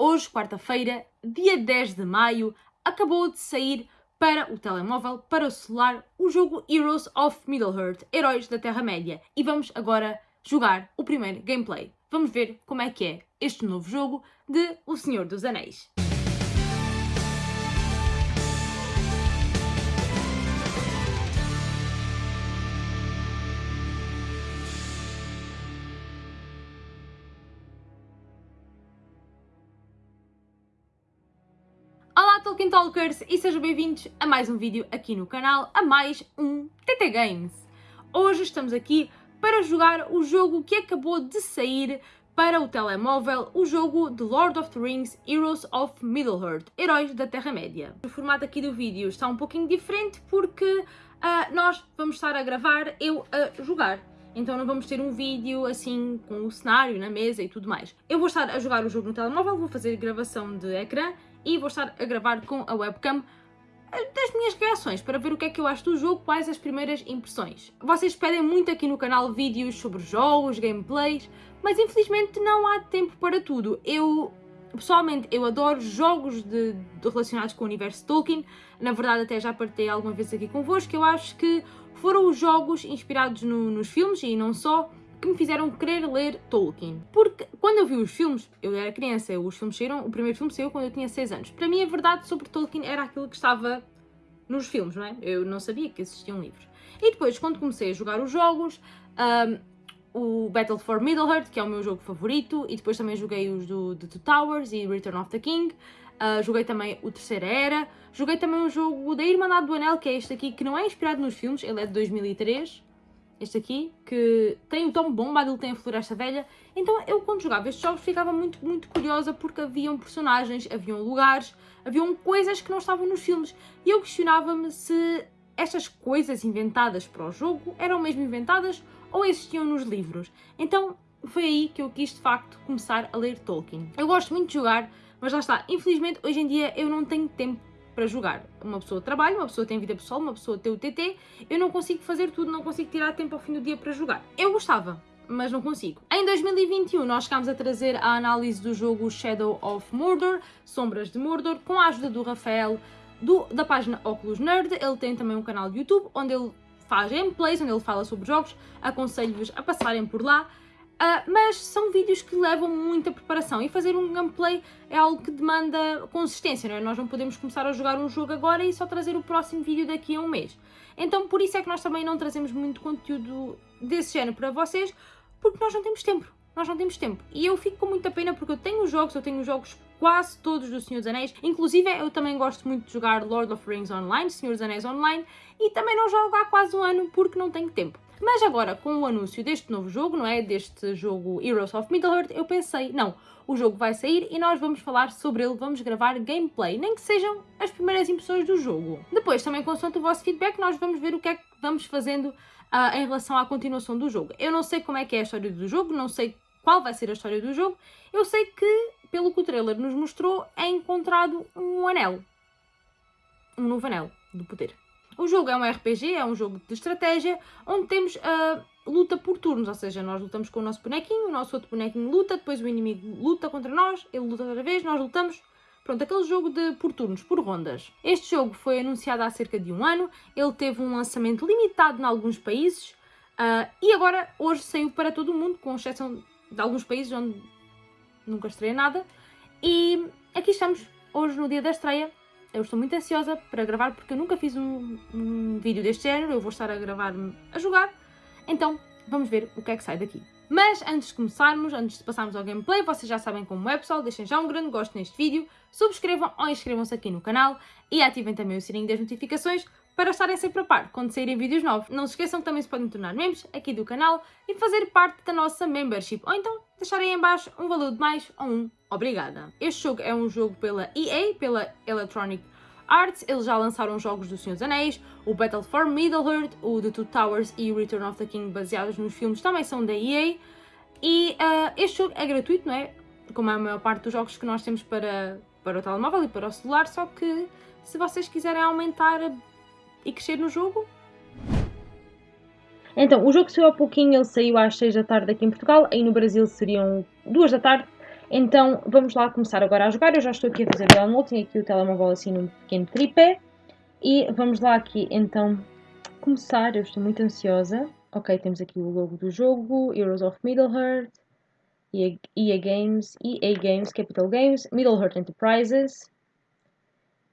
Hoje, quarta-feira, dia 10 de maio, acabou de sair para o telemóvel, para o celular, o jogo Heroes of Middle-earth, Heróis da Terra-média. E vamos agora jogar o primeiro gameplay. Vamos ver como é que é este novo jogo de O Senhor dos Anéis. Olá Talkers e sejam bem-vindos a mais um vídeo aqui no canal, a mais um TT Games. Hoje estamos aqui para jogar o jogo que acabou de sair para o telemóvel, o jogo The Lord of the Rings Heroes of Middle-earth, Heróis da Terra-média. O formato aqui do vídeo está um pouquinho diferente porque uh, nós vamos estar a gravar eu a jogar. Então não vamos ter um vídeo assim com o cenário na mesa e tudo mais. Eu vou estar a jogar o jogo no telemóvel, vou fazer gravação de ecrã e vou estar a gravar com a webcam das minhas reações para ver o que é que eu acho do jogo, quais as primeiras impressões. Vocês pedem muito aqui no canal vídeos sobre jogos, gameplays, mas infelizmente não há tempo para tudo. Eu, pessoalmente, eu adoro jogos de, de relacionados com o universo Tolkien, na verdade até já partei alguma vez aqui convosco, eu acho que foram os jogos inspirados no, nos filmes e não só, que me fizeram querer ler Tolkien. Porque quando eu vi os filmes, eu era criança, os filmes saíram, o primeiro filme saiu quando eu tinha 6 anos. Para mim a verdade sobre Tolkien era aquilo que estava nos filmes, não é? Eu não sabia que existiam livros. E depois, quando comecei a jogar os jogos, um, o Battle for Middle-earth, que é o meu jogo favorito, e depois também joguei os do The Two Towers e Return of the King, uh, joguei também o Terceira Era, joguei também o jogo da Irmandade do Anel, que é este aqui, que não é inspirado nos filmes, ele é de 2003, este aqui, que tem o Tom Bombadil, tem a Floresta Velha. Então eu quando jogava estes jogos ficava muito, muito curiosa porque haviam personagens, haviam lugares, haviam coisas que não estavam nos filmes. E eu questionava-me se estas coisas inventadas para o jogo eram mesmo inventadas ou existiam nos livros. Então foi aí que eu quis de facto começar a ler Tolkien. Eu gosto muito de jogar, mas lá está, infelizmente hoje em dia eu não tenho tempo para jogar. Uma pessoa trabalha, uma pessoa tem vida pessoal, uma pessoa tem o TT, eu não consigo fazer tudo, não consigo tirar tempo ao fim do dia para jogar. Eu gostava, mas não consigo. Em 2021 nós chegámos a trazer a análise do jogo Shadow of Mordor, Sombras de Mordor, com a ajuda do Rafael do, da página Oculus Nerd, ele tem também um canal de YouTube onde ele faz gameplays, onde ele fala sobre jogos, aconselho-vos a passarem por lá. Uh, mas são vídeos que levam muita preparação e fazer um gameplay é algo que demanda consistência, não é? Nós não podemos começar a jogar um jogo agora e só trazer o próximo vídeo daqui a um mês. Então por isso é que nós também não trazemos muito conteúdo desse género para vocês, porque nós não temos tempo. Nós não temos tempo. E eu fico com muita pena porque eu tenho jogos, eu tenho jogos quase todos do Senhor dos Anéis. Inclusive eu também gosto muito de jogar Lord of Rings Online, Senhor dos Anéis Online, e também não jogo há quase um ano porque não tenho tempo. Mas agora, com o anúncio deste novo jogo, não é? Deste jogo Heroes of Middle-earth, eu pensei, não, o jogo vai sair e nós vamos falar sobre ele, vamos gravar gameplay, nem que sejam as primeiras impressões do jogo. Depois, também consoante o vosso feedback, nós vamos ver o que é que vamos fazendo uh, em relação à continuação do jogo. Eu não sei como é que é a história do jogo, não sei qual vai ser a história do jogo, eu sei que, pelo que o trailer nos mostrou, é encontrado um anel. Um novo anel do poder. O jogo é um RPG, é um jogo de estratégia, onde temos a luta por turnos, ou seja, nós lutamos com o nosso bonequinho, o nosso outro bonequinho luta, depois o inimigo luta contra nós, ele luta outra vez, nós lutamos. Pronto, aquele jogo de por turnos, por rondas. Este jogo foi anunciado há cerca de um ano, ele teve um lançamento limitado em alguns países uh, e agora, hoje, saiu para todo o mundo, com exceção de alguns países onde nunca estreia nada. E aqui estamos, hoje no dia da estreia, eu estou muito ansiosa para gravar porque eu nunca fiz um, um vídeo deste género, eu vou estar a gravar a jogar, então vamos ver o que é que sai daqui. Mas antes de começarmos, antes de passarmos ao gameplay, vocês já sabem como é pessoal, deixem já um grande gosto neste vídeo, subscrevam ou inscrevam-se aqui no canal e ativem também o sininho das notificações para estarem sempre a par quando saírem vídeos novos. Não se esqueçam que também se podem tornar membros aqui do canal e fazer parte da nossa membership, ou então deixarem em baixo um valor de mais ou um obrigada. Este jogo é um jogo pela EA, pela Electronic Arts, eles já lançaram jogos do Senhor dos Anéis, o Battle for Middle-earth, o The Two Towers e o Return of the King baseados nos filmes também são da EA. E uh, este jogo é gratuito, não é? Como é a maior parte dos jogos que nós temos para, para o telemóvel e para o celular, só que se vocês quiserem aumentar e crescer no jogo... Então, o jogo saiu há pouquinho, ele saiu às 6 da tarde aqui em Portugal, aí no Brasil seriam 2 da tarde, Então vamos lá começar agora a jogar. Eu já estou aqui a fazer download, tenho aqui o telemóvel assim num pequeno tripé. E vamos lá aqui então começar. Eu estou muito ansiosa. Ok, temos aqui o logo do jogo, Heroes of Middle-earth, EA, EA Games, EA Games, Capital Games, Middle-earth Enterprises.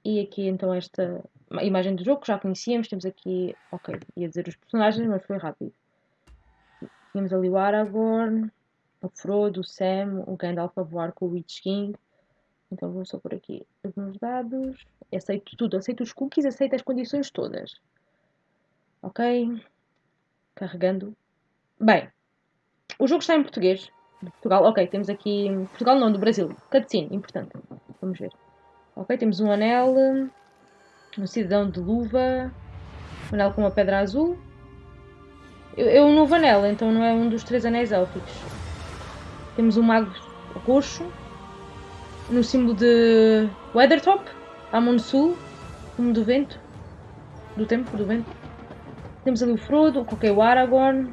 E aqui então esta imagem do jogo que já conhecíamos. Temos aqui, ok, ia dizer os personagens, mas foi rápido. Tínhamos ali o Aragorn, o Frodo, o Sam, o Gandalf a voar com o Witch King. Então vou só por aqui os meus dados. Aceito tudo, aceito os cookies, aceito as condições todas. Ok. Carregando. Bem, o jogo está em português. Portugal, ok, temos aqui. Portugal não, do Brasil. Cutscene, importante. Vamos ver. Ok, temos um anel. Um cidadão de luva. Um anel com uma pedra azul. É um novo anel, então não é um dos três anéis élficos. Temos um mago roxo no símbolo de Weathertop, Amon Sul, como do vento, do tempo, do vento. Temos ali o Frodo, coloquei o Aragorn,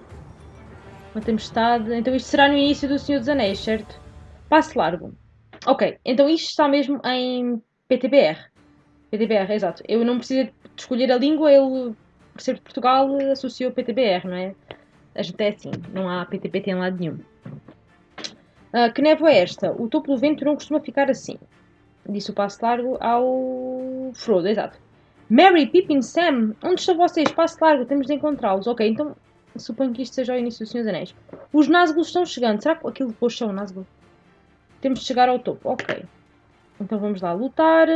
uma tempestade. Então isto será no início do Senhor dos Anéis, certo? Passo largo. Ok, então isto está mesmo em PTBR. PTBR, exato. Eu não preciso de escolher a língua, ele, por ser de Portugal, associou PTBR, não é? A gente é assim, não há PTPT em lado nenhum. Uh, que névoa é esta? O topo do vento não costuma ficar assim. Disse o passo largo ao Frodo, exato. Mary, Pippin, Sam, onde estão vocês? Passo largo, temos de encontrá-los. Ok, então suponho que isto seja o início do Senhor dos Anéis. Os Nazgûl estão chegando. Será que aquilo depois são Nazgûl? Temos de chegar ao topo. Ok. Então vamos lá lutar.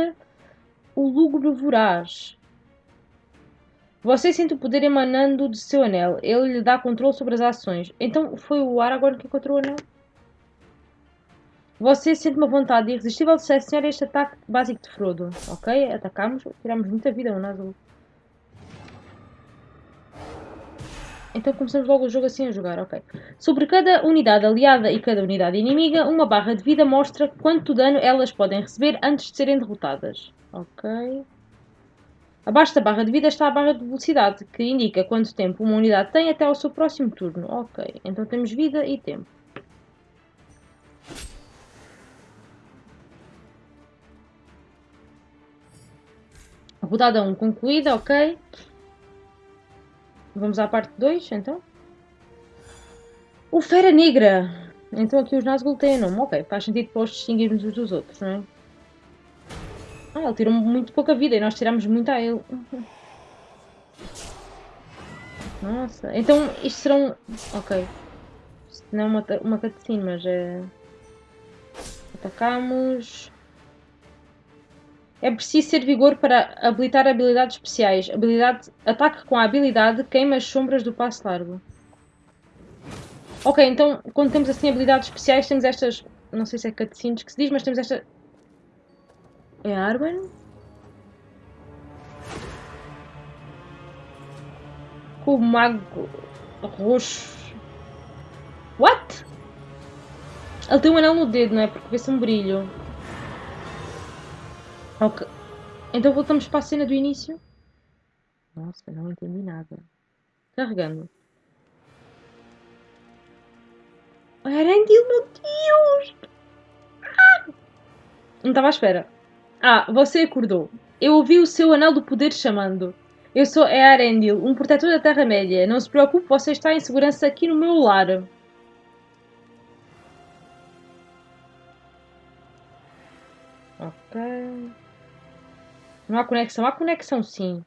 O Lúgubre Voraz. Você sente o poder emanando de seu anel. Ele lhe dá controle sobre as ações. Então foi o Aragorn que encontrou o anel? Você sente uma vontade irresistível de selecionar este ataque básico de Frodo. Ok, atacamos, tiramos muita vida no Nazgûl. Então começamos logo o jogo assim a jogar, ok. Sobre cada unidade aliada e cada unidade inimiga, uma barra de vida mostra quanto dano elas podem receber antes de serem derrotadas. Ok. Abaixo da barra de vida está a barra de velocidade, que indica quanto tempo uma unidade tem até ao seu próximo turno. Ok, então temos vida e tempo. Rodada 1 concluída, ok. Vamos à parte 2, então. O Fera Negra. Então aqui os Nazgûl têm nome. Ok, faz sentido para os distinguirmos uns dos outros, não é? Ah, ele tirou muito pouca vida e nós tiramos muito a ele. Nossa, então isto serão... Ok. Isto não é uma, uma cutscene, mas é... Atacamos... É preciso ter vigor para habilitar habilidades especiais. Habilidade, ataque com a habilidade queima as sombras do passo largo. Ok, então quando temos assim habilidades especiais temos estas... Não sei se é cutscenes que se diz, mas temos esta... É Arwen? Com o mago roxo. What? Ele tem um anel no dedo, não é? Porque vê-se um brilho. Ok. Então voltamos para a cena do início. Nossa, não entendi nada. Carregando. Arandil, meu Deus! Ah! Não estava à espera. Ah, você acordou. Eu ouvi o seu anel do poder chamando. Eu sou Earendil, um protetor da Terra-média. Não se preocupe, você está em segurança aqui no meu lar. Ok. Não há conexão? Há conexão, sim.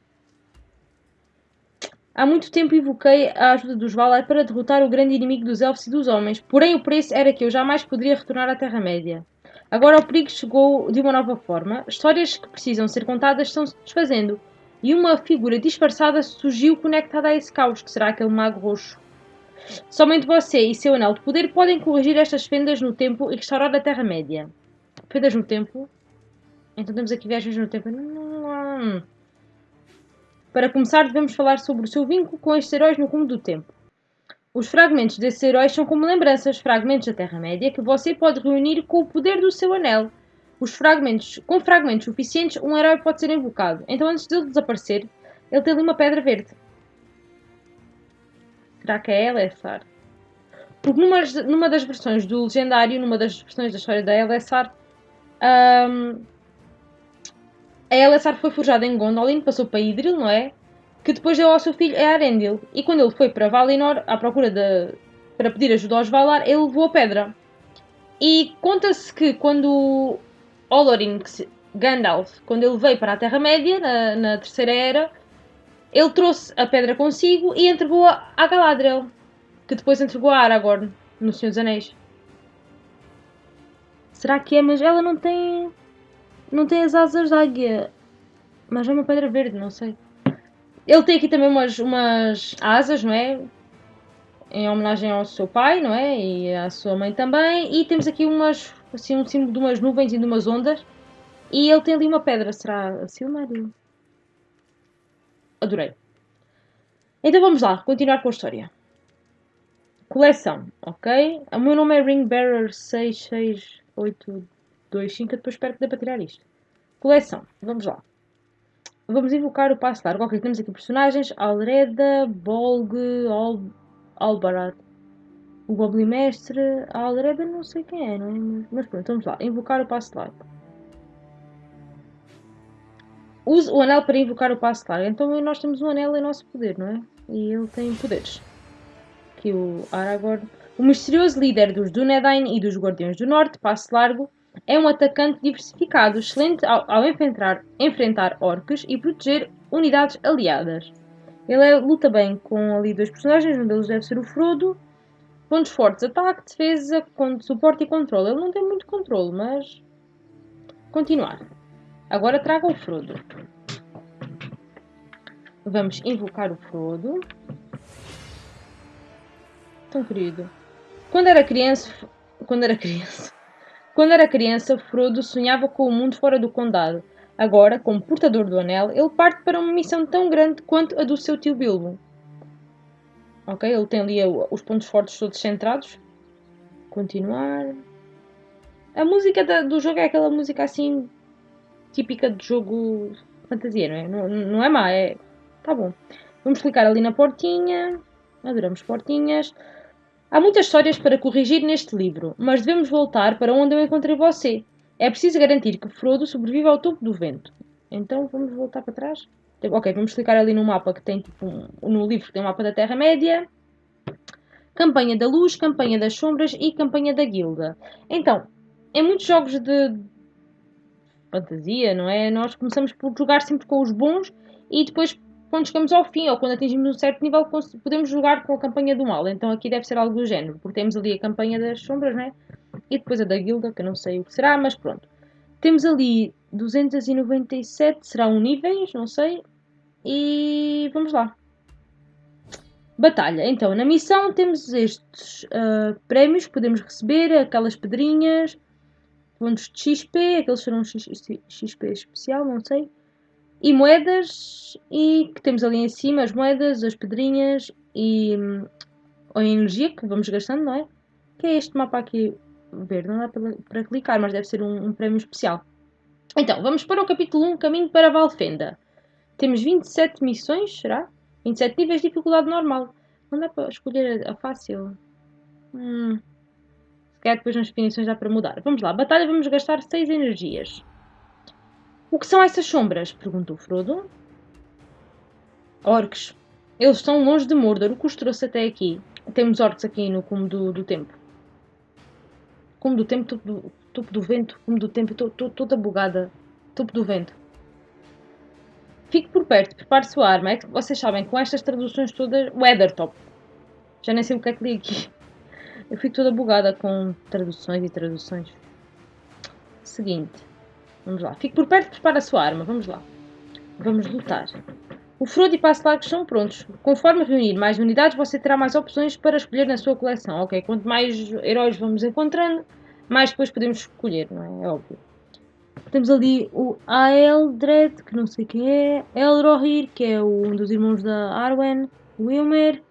Há muito tempo invoquei a ajuda dos Valar para derrotar o grande inimigo dos elfos e dos homens, porém o preço era que eu jamais poderia retornar à Terra-média. Agora o perigo chegou de uma nova forma. Histórias que precisam ser contadas estão-se desfazendo. E uma figura disfarçada surgiu conectada a esse caos, que será aquele mago roxo. Somente você e seu anel de poder podem corrigir estas fendas no tempo e restaurar a Terra-média. Fendas no tempo? Então temos aqui viagens no tempo. Para começar, devemos falar sobre o seu vínculo com estes heróis no cume do tempo. Os fragmentos desses heróis são como lembranças, fragmentos da Terra-média, que você pode reunir com o poder do seu anel. Os fragmentos, com fragmentos suficientes, um herói pode ser invocado. Então, antes de ele desaparecer, ele tem ali uma pedra verde. Será que é ela, Essar? Porque numa, numa das versões do Legendário, numa das versões da história da Elessar, um, a Elessar foi forjada em Gondolin, passou para Idril, não é? Que depois deu ao seu filho Arendil. E quando ele foi para Valinor, à procura de. para pedir ajuda aos Valar, ele levou a pedra. E conta-se que quando Olorin, Gandalf, quando ele veio para a Terra-média, na, na Terceira Era, ele trouxe a pedra consigo e entregou-a a Galadriel, que depois entregou a Aragorn no Senhor dos Anéis. Será que é? Mas ela não tem. Não tem as asas da águia. Mas é uma pedra verde, não sei. Ele tem aqui também umas, umas asas, não é? Em homenagem ao seu pai, não é? E à sua mãe também. E temos aqui umas. Assim, um símbolo de umas nuvens e de umas ondas. E ele tem ali uma pedra. Será a Silmaril? adorei. Então vamos lá, continuar com a história. Coleção, ok? O meu nome é Ringbearer 66825, depois espero que dê para tirar isto. Coleção, vamos lá. Vamos invocar o passo largo. Ok, temos aqui personagens: Alreda, Bolg, Al Albarat. O Goblin Mestre, a Alreda não sei quem é, não é? Mas pronto, vamos lá. Invocar o passo largo. Use o anel para invocar o passo largo. Então nós temos um anel em nosso poder, não é? E ele tem poderes. Aqui o Aragorn. O misterioso líder dos Dunedain e dos Guardiões do Norte, Passo Largo, é um atacante diversificado, excelente ao, ao enfrentar, enfrentar e proteger unidades aliadas. Ele é, luta bem com ali dois personagens, um deles deve ser o Frodo. Pontos fortes, ataque, defesa, suporte e controle. Ele não tem muito controle, mas... Continuar. Agora traga o Frodo. Vamos invocar o Frodo. Tão querido. Quando era criança... Quando era criança... Quando era criança, Frodo sonhava com o mundo fora do condado. Agora, como portador do anel, ele parte para uma missão tão grande quanto a do seu tio Bilbo. Ok, ele tem ali os pontos fortes todos centrados. Continuar. A música do jogo é aquela música assim típica de jogo fantasia, não é? Não, não é má, é. Tá bom. Vamos clicar ali na portinha. Adoramos portinhas. Há muitas histórias para corrigir neste livro, mas devemos voltar para onde eu encontrei você. É preciso garantir que Frodo sobreviva ao topo do vento. Então vamos voltar para trás. Ok, vamos clicar ali no mapa que tem tipo um, no livro que tem um mapa da Terra-média. Campanha da Luz, Campanha das Sombras e Campanha da Guilda. Então, em muitos jogos de, fantasia, não é? Nós começamos por jogar sempre com os bons e depois, quando chegamos ao fim ou quando atingimos um certo nível, podemos jogar com a campanha do mal. Então aqui deve ser algo do género, porque temos ali a campanha das sombras, não é? E depois a da guilda, que eu não sei o que será, mas pronto. Temos ali 297, serão níveis, não sei. E vamos lá. Batalha. Então, na missão temos estes uh, prémios que podemos receber, aquelas pedrinhas, pontos de XP, aqueles serão XP especial, não sei. E moedas, e que temos ali em cima as moedas, as pedrinhas e hum, a energia que vamos gastando, não é? Que é este mapa aqui verde, não dá para, para clicar, mas deve ser um, um prémio especial. Então, vamos para o capítulo 1, Caminho para Valfenda. Temos 27 missões, será? 27 níveis de dificuldade normal. Não dá para escolher a, a fácil. Hum, calhar depois nas definições dá para mudar. Vamos lá, batalha vamos gastar 6 energias. O que são essas sombras? Perguntou Frodo. Orcs. Eles estão longe de Mordor. O que os trouxe até aqui? Temos orcs aqui no cume do, do tempo. Cume do tempo, topo do, topo do vento. Cume do tempo, estou toda bugada. Topo do vento. Fique por perto, prepare sua arma. É que vocês sabem, com estas traduções todas, Weathertop. Já nem sei o que é que li aqui. Eu fico toda bugada com traduções e traduções. Seguinte. Vamos lá. Fique por perto e prepara a sua arma. Vamos lá. Vamos lutar. O Frodo e Passo Largos são prontos. Conforme reunir mais unidades, você terá mais opções para escolher na sua coleção. Ok, quanto mais heróis vamos encontrando, mais depois podemos escolher, não é? É óbvio. Temos ali o Aeldred, que não sei quem é. Elrohir, que é um dos irmãos da Arwen. Wilmer.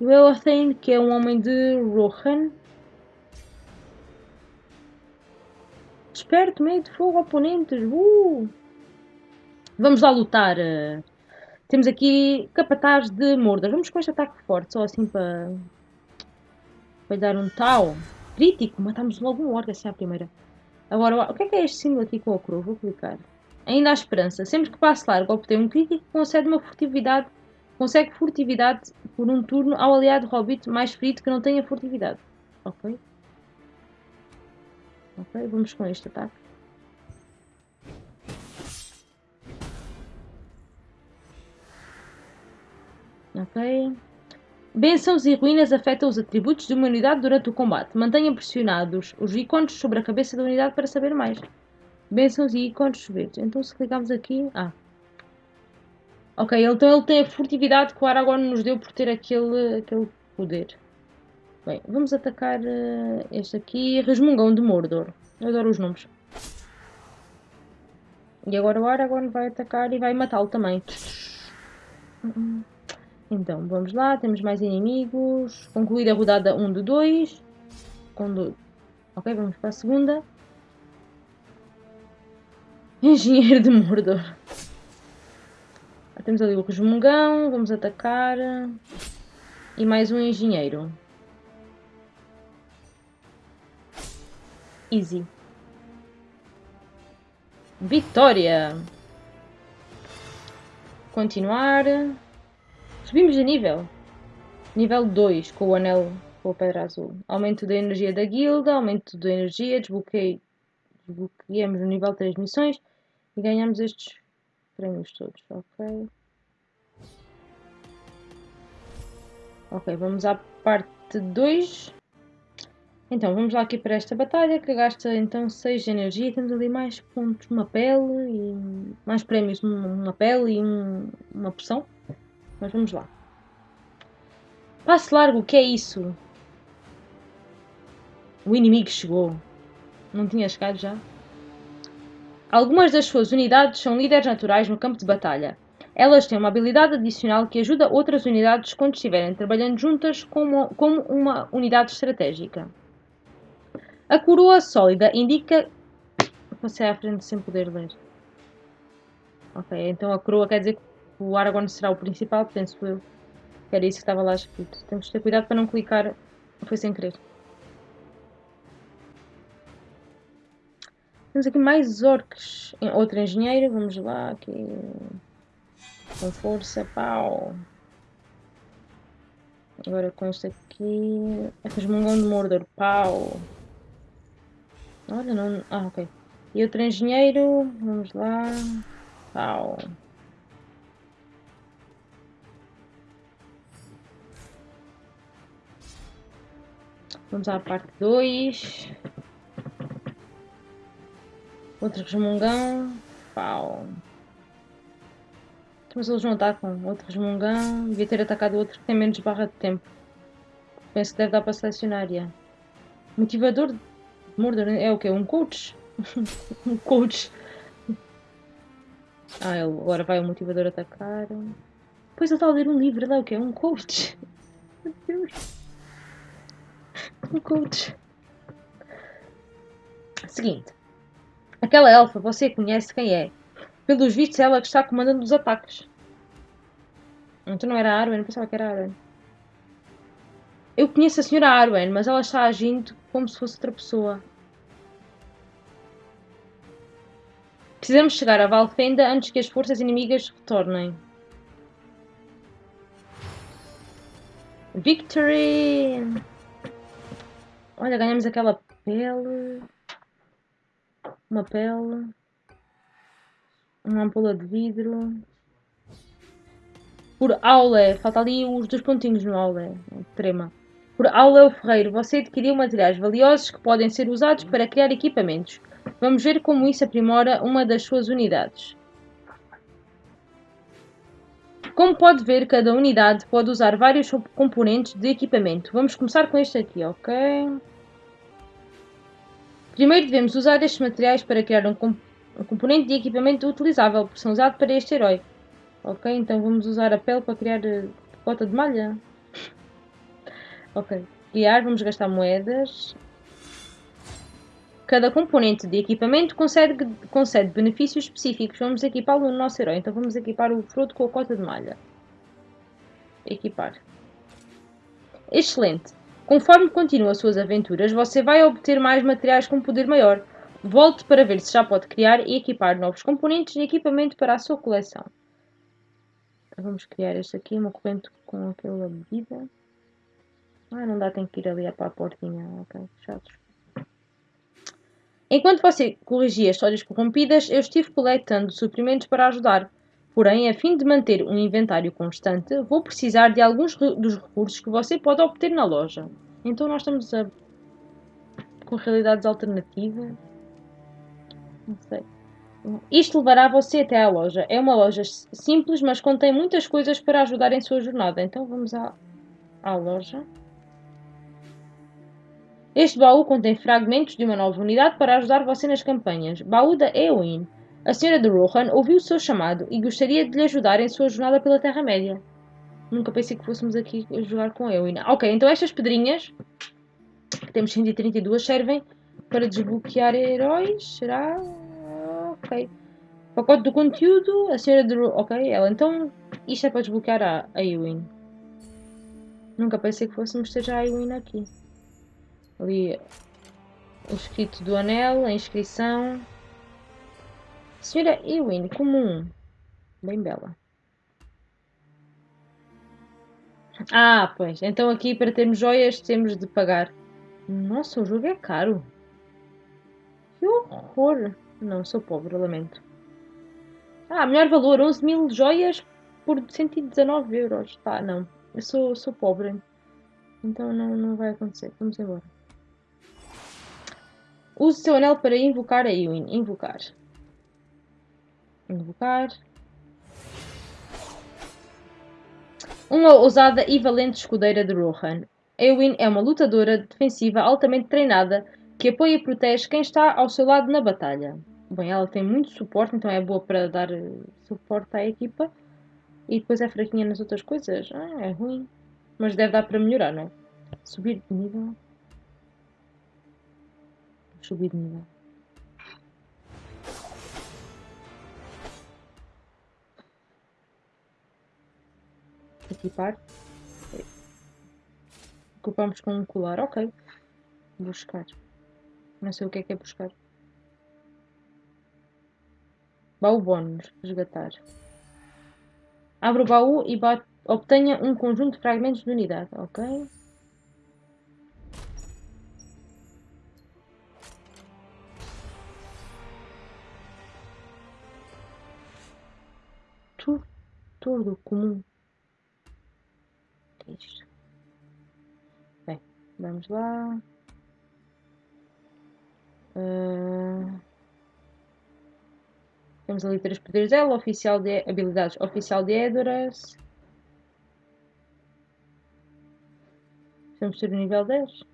O Eothane, que é um homem de Rohan. Esperto, meio de fogo, oponentes. Uh! Vamos lá lutar. Temos aqui capataz de Mordor. Vamos com este ataque forte, só assim para, falhar um tal. Crítico, matamos logo um orc, essa é a primeira. Agora, o que é que é este símbolo aqui com a cruz? Vou clicar. Ainda há esperança. Sempre que passo largo obter um crítico, concede uma furtividade. Consegue furtividade por um turno ao aliado Hobbit mais ferido que não tenha furtividade. Ok. Ok, vamos com este ataque. Ok. Bênçãos e ruínas afetam os atributos de uma unidade durante o combate. Mantenha pressionados os ícones sobre a cabeça da unidade para saber mais. Bênçãos e ícones verdes. Então se clicarmos aqui... Ah. Ok, então ele tem a furtividade que o Aragorn nos deu por ter aquele, aquele poder. Bem, vamos atacar uh, este aqui. Resmungão de Mordor. Eu adoro os nomes. E agora o Aragorn vai atacar e vai matá-lo também. Então, vamos lá, temos mais inimigos. Concluída a rodada 1 de 2. Quando... Ok, vamos para a segunda. Engenheiro de Mordor. Temos ali o resmungão, vamos atacar. E mais um engenheiro. Easy. Vitória! Continuar. Subimos de nível. Nível 2 com o anel com a pedra azul. Aumento da energia da guilda, aumento da energia, desbloqueamos no nível 3 missões e ganhamos estes prémios todos, ok? Ok, vamos à parte 2. Então, vamos lá aqui para esta batalha que gasta então 6 de energia. Temos ali mais pontos, uma pele e mais prémios, uma pele e um, uma poção. Mas vamos lá. Passo largo, o que é isso? O inimigo chegou. Não tinha chegado já? Algumas das suas unidades são líderes naturais no campo de batalha. Elas têm uma habilidade adicional que ajuda outras unidades quando estiverem trabalhando juntas como, como uma unidade estratégica. A coroa sólida indica. Passei à frente sem poder ler. Ok, então a coroa quer dizer que o Aragorn será o principal, penso eu. Era isso que estava lá escrito. Temos que ter cuidado para não clicar. Foi sem querer. Temos aqui mais orcs. Outro engenheiro. Vamos lá. Aqui. Com força. Pau. Agora com este aqui. É resmungão de Mordor. Pau. Olha, não. Ah, ok. E outro engenheiro. Vamos lá. Pau. Vamos à parte 2. Outro resmungão. Pau. Mas eles não atacam. Outro resmungão. Devia ter atacado outro que tem menos barra de tempo. Penso que deve dar para selecionar. Yeah. Motivador Mordor é o quê? Um coach? um coach. Ah, ele, agora vai o motivador atacar. Pois ele está a ler um livro, lá é o quê? Um coach. Meu Deus um coach. Seguinte. Aquela elfa, você conhece quem é. Pelos vistos, ela que está comandando os ataques. Então não era a Arwen, pensava que era a Arwen. Eu conheço a senhora Arwen, mas ela está agindo como se fosse outra pessoa. Precisamos chegar a Valfenda antes que as forças inimigas retornem. Victory! Olha, ganhamos aquela pele. Uma pele. Uma ampula de vidro. Por aula. Falta ali os dois pontinhos no aula. Trema. Por aula o ferreiro. Você adquiriu materiais valiosos que podem ser usados para criar equipamentos. Vamos ver como isso aprimora uma das suas unidades. Como pode ver, cada unidade pode usar vários componentes de equipamento. Vamos começar com este aqui, ok? Primeiro devemos usar estes materiais para criar um, comp um componente de equipamento utilizável, porque são usados para este herói. Ok, então vamos usar a pele para criar uh, cota de malha. Ok, criar, vamos gastar moedas. Cada componente de equipamento concede, concede benefícios específicos. Vamos equipá-lo no nosso herói. Então vamos equipar o fruto com a cota de malha. Equipar. Excelente. Conforme continua suas aventuras, você vai obter mais materiais com poder maior. Volte para ver se já pode criar e equipar novos componentes e equipamento para a sua coleção. Vamos criar este aqui, uma corrente com aquela bebida. Ah, não dá, tem que ir ali para a portinha. Ok, chatos. Enquanto você corrigia histórias corrompidas, eu estive coletando suprimentos para ajudar. Porém, a fim de manter um inventário constante, vou precisar de alguns dos recursos que você pode obter na loja. Então nós estamos a... com realidades alternativas. Não sei. Isto levará você até à loja. É uma loja simples, mas contém muitas coisas para ajudar em sua jornada. Então vamos à, à loja. Este baú contém fragmentos de uma nova unidade para ajudar você nas campanhas. Baú da Eowyn. A senhora de Rohan ouviu o seu chamado e gostaria de lhe ajudar em sua jornada pela Terra-média. Nunca pensei que fôssemos aqui jogar com Eowyn. Ok, então estas pedrinhas, que temos 132, servem para desbloquear heróis. Será? Ok. Pacote do conteúdo, a senhora de Rohan. Ok, ela. Então, isto é para desbloquear a, Eowyn. Nunca pensei que fôssemos ter já a Eowyn aqui. Ali o escrito do anel, a inscrição. Senhora Ewin, comum. Bem bela. Ah, pois. Então aqui para termos joias temos de pagar. Nossa, o jogo é caro. Que horror. Não, sou pobre, lamento. Ah, melhor valor, 11 mil joias por 119 euros. Tá, não. Eu sou, sou pobre. Então não, não vai acontecer. Vamos embora. Use seu anel para invocar a Ewin. Invocar. Invocar. Uma ousada e valente escudeira de Rohan. Eowyn é uma lutadora defensiva altamente treinada que apoia e protege quem está ao seu lado na batalha. Bem, ela tem muito suporte, então é boa para dar eh, suporte à equipa. E depois é fraquinha nas outras coisas. Ah, é ruim. Mas deve dar para melhorar, não é? Subir de nível. Subir de nível. equipar. Ocupamos com um colar, ok. Buscar. Não sei o que é que é buscar. Baú bónus, resgatar. Abra o baú e bate, obtenha um conjunto de fragmentos de unidade, ok. Tudo comum isto. Bem, vamos lá. Uh... Temos ali três poderes dela, oficial de habilidades oficial de Edoras. Vamos ter o nível 10.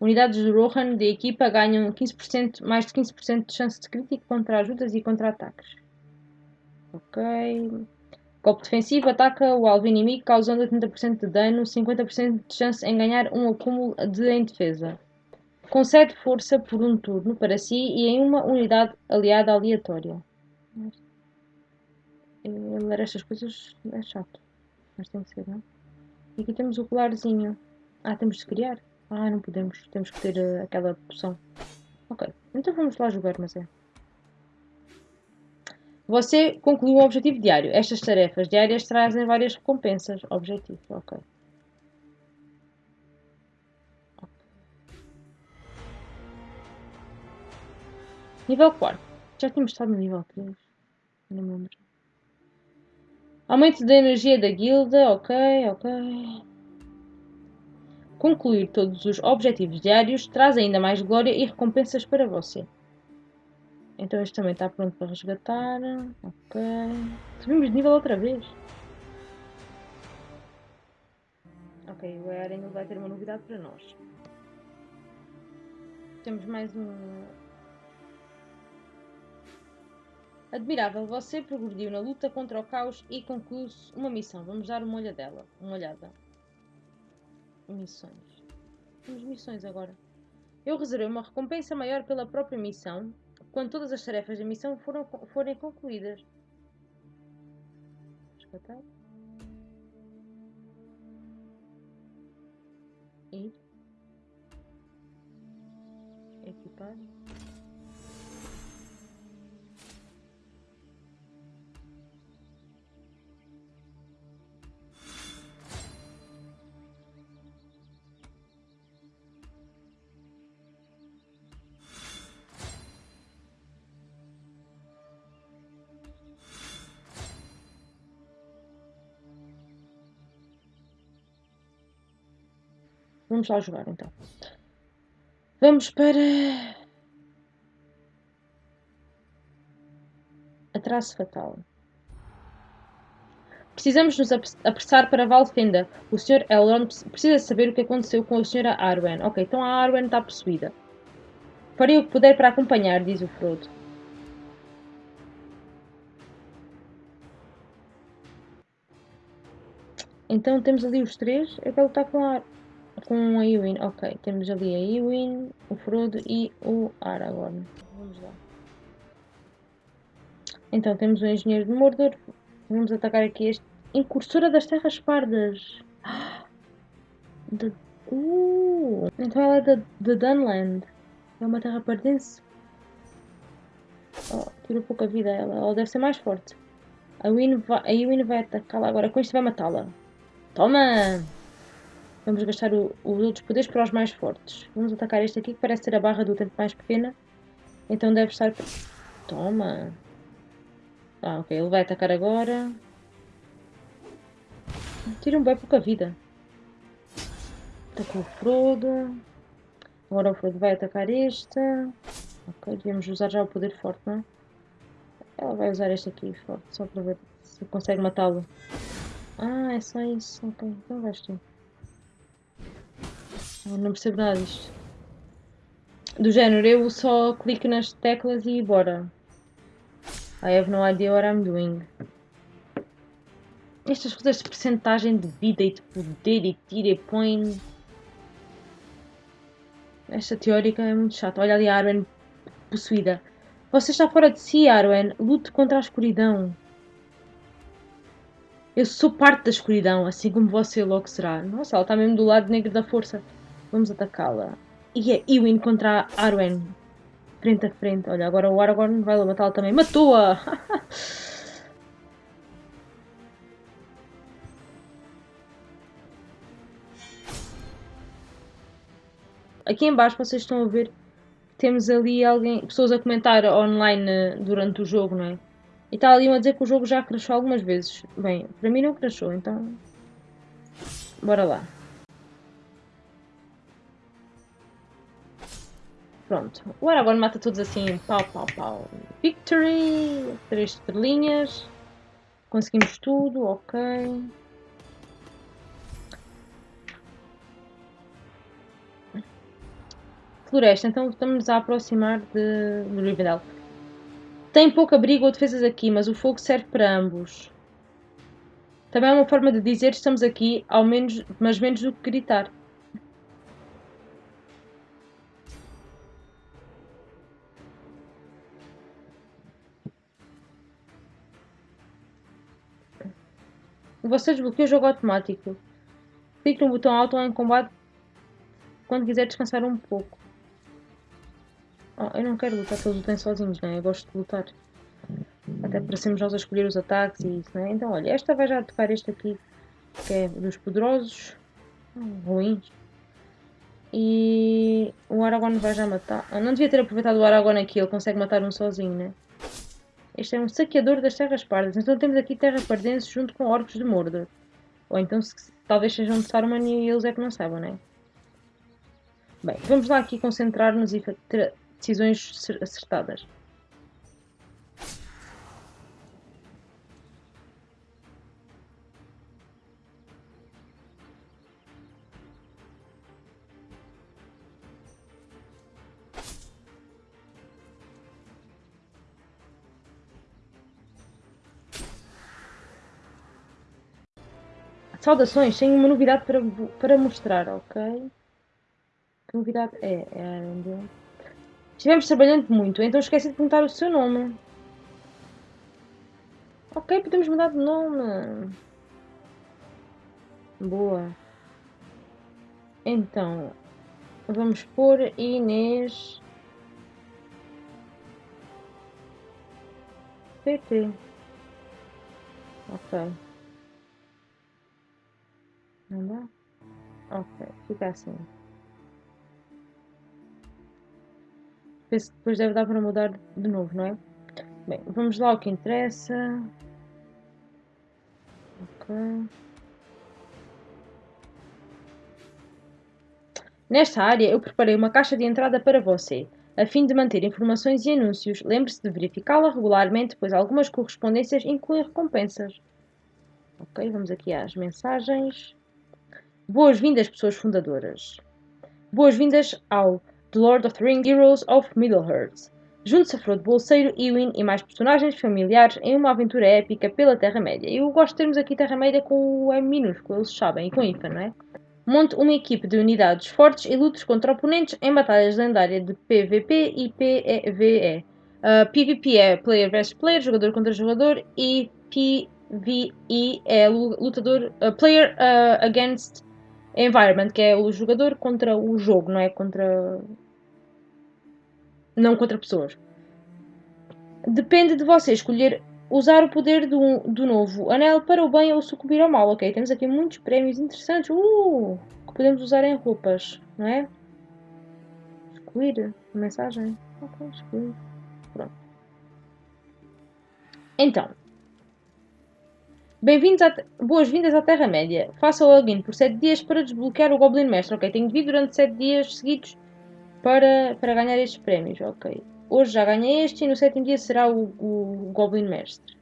Unidades de Rohan de equipa ganham 15%, mais de 15% de chance de crítico contra ajudas e contra ataques. Ok. Golpe defensivo ataca o alvo inimigo causando 80% de dano, 50% de chance em ganhar um acúmulo de em defesa. Concede força por um turno para si e em uma unidade aliada aleatória. Ler estas coisas é chato. Mas tem que ser, não? E aqui temos o colarzinho. Ah, temos de criar? Ah, não podemos. Temos que ter uh, aquela poção. Ok. Então vamos lá jogar, mas é. Você concluiu um objetivo diário. Estas tarefas diárias trazem várias recompensas. Objetivo, ok. Nível 4. Já tínhamos estado no nível 3. Não me lembro. Aumento da energia da guilda. Ok, ok. Concluir todos os objetivos diários traz ainda mais glória e recompensas para você. Então este também está pronto para resgatar. Ok. Subimos de nível outra vez. Ok, o Eren vai ter uma novidade para nós. Temos mais um. Admirável, você progrediu na luta contra o caos e concluiu uma missão. Vamos dar uma olhadela. Uma olhada. Missões. Temos missões agora. Eu reservei uma recompensa maior pela própria missão quando todas as tarefas da missão foram, forem concluídas. Resgatar. Ir. Equipar. Vamos lá jogar então. Vamos para. Atraso fatal. Precisamos nos apressar para Valfenda. O Sr. Elrond precisa saber o que aconteceu com a Sra. Arwen. Ok, então a Arwen está possuída. Farei o que puder para acompanhar, diz o Frodo. Então temos ali os três. Eu quero lutar com a com a Ewin. Ok, temos ali a Ewin, o Frodo e o Aragorn. Vamos lá. Então temos o Engenheiro de Mordor. Vamos atacar aqui este. Incursora das Terras Pardas. De... Uh, então ela é de, de Dunland. É uma terra pardense. Oh, tirou pouca vida ela. Ela deve ser mais forte. A Ewin vai, a vai atacá-la agora. Com isto vai matá-la. Toma! Vamos gastar o, os outros poderes para os mais fortes. Vamos atacar este aqui que parece ter a barra do tempo mais pequena. Então deve estar... Toma! Ah, ok. Ele vai atacar agora. Tira um bem pouca vida. Atacou o Frodo. Agora o Frodo vai atacar este. Ok, devemos usar já o poder forte, não é? Ela vai usar este aqui forte, só para ver se consegue matá-lo. Ah, é só isso. Ok, então vais tu. Eu não percebo nada disto. Do género, eu só clico nas teclas e bora. I have no idea what I'm doing. Estas coisas de percentagem de vida e de poder e tira e põe. Esta teórica é muito chata. Olha ali a Arwen possuída. Você está fora de si, Arwen. Lute contra a escuridão. Eu sou parte da escuridão, assim como você logo será. Nossa, ela está mesmo do lado negro da força. Vamos atacá-la. E é Ewin contra Arwen. Frente a frente. Olha, agora o Aragorn vai matá-la também. Matou-a! Aqui em baixo vocês estão a ver temos ali alguém, pessoas a comentar online eh, durante o jogo, não é? E está ali a dizer que o jogo já crashou algumas vezes. Bem, para mim não crashou, então... Bora lá. Pronto. O Aragorn mata todos assim, pau, pau, pau. Victory! Três estrelinhas. Conseguimos tudo, ok. Floresta, então estamos a aproximar de, de Rivendell. Tem pouco abrigo ou defesas aqui, mas o fogo serve para ambos. Também é uma forma de dizer estamos aqui, ao menos, mas menos do que gritar. Você desbloqueia o jogo automático. Clique no botão alto em combate quando quiser descansar um pouco. Oh, eu não quero lutar todos lutem sozinhos, né? Eu gosto de lutar. Até para sermos nós a escolher os ataques e isso, né? Então, olha, esta vai já tocar este aqui, que é dos poderosos. Hum, ruins. E o Aragorn vai já matar. Eu não devia ter aproveitado o Aragorn aqui, ele consegue matar um sozinho, né? Este é um saqueador das Terras Pardas. Então temos aqui Terra Pardense junto com Orcos de Mordor. Ou então se, talvez sejam de Saruman e eles é que não saibam, né? Bem, vamos lá aqui concentrar-nos e ter decisões acertadas. Saudações, tenho uma novidade para, para mostrar, ok? Que novidade é? é ainda... Estivemos trabalhando muito, então esqueci de perguntar o seu nome. Ok, podemos mudar de nome. Boa. Então, vamos pôr Inês PT. Ok. Não dá? Ok, fica assim. Penso que depois deve dar para mudar de novo, não é? Bem, vamos lá o que interessa. Ok. Nesta área eu preparei uma caixa de entrada para você. A fim de manter informações e anúncios, lembre-se de verificá-la regularmente, pois algumas correspondências incluem recompensas. Ok, vamos aqui às mensagens. Boas-vindas, pessoas fundadoras. Boas-vindas ao The Lord of the Rings Heroes of Middle-earth. Junte-se a Frodo Bolseiro, Ewin e mais personagens familiares em uma aventura épica pela Terra-média. Eu gosto de termos aqui Terra-média com o M minúsculo, eles sabem, e com IFA, não é? Monte uma equipe de unidades fortes e lutes contra oponentes em batalhas lendárias de PvP e PvE. Uh, PvP é player vs player, jogador contra jogador, e PvE é lutador, uh, player uh, against environment, que é o jogador contra o jogo, não é contra. não contra pessoas. Depende de você escolher usar o poder do, do novo anel para o bem ou sucumbir ao mal. Ok, temos aqui muitos prémios interessantes uh, que podemos usar em roupas, não é? Excluir a mensagem. Ok, excluir. Pronto. Então. Bem-vindos a... Boas-vindas à Terra-média. Faça login por 7 dias para desbloquear o Goblin Mestre. Ok, tenho de vir durante 7 dias seguidos para, para ganhar estes prémios. Ok. Hoje já ganhei este e no sétimo dia será o, o Goblin Mestre,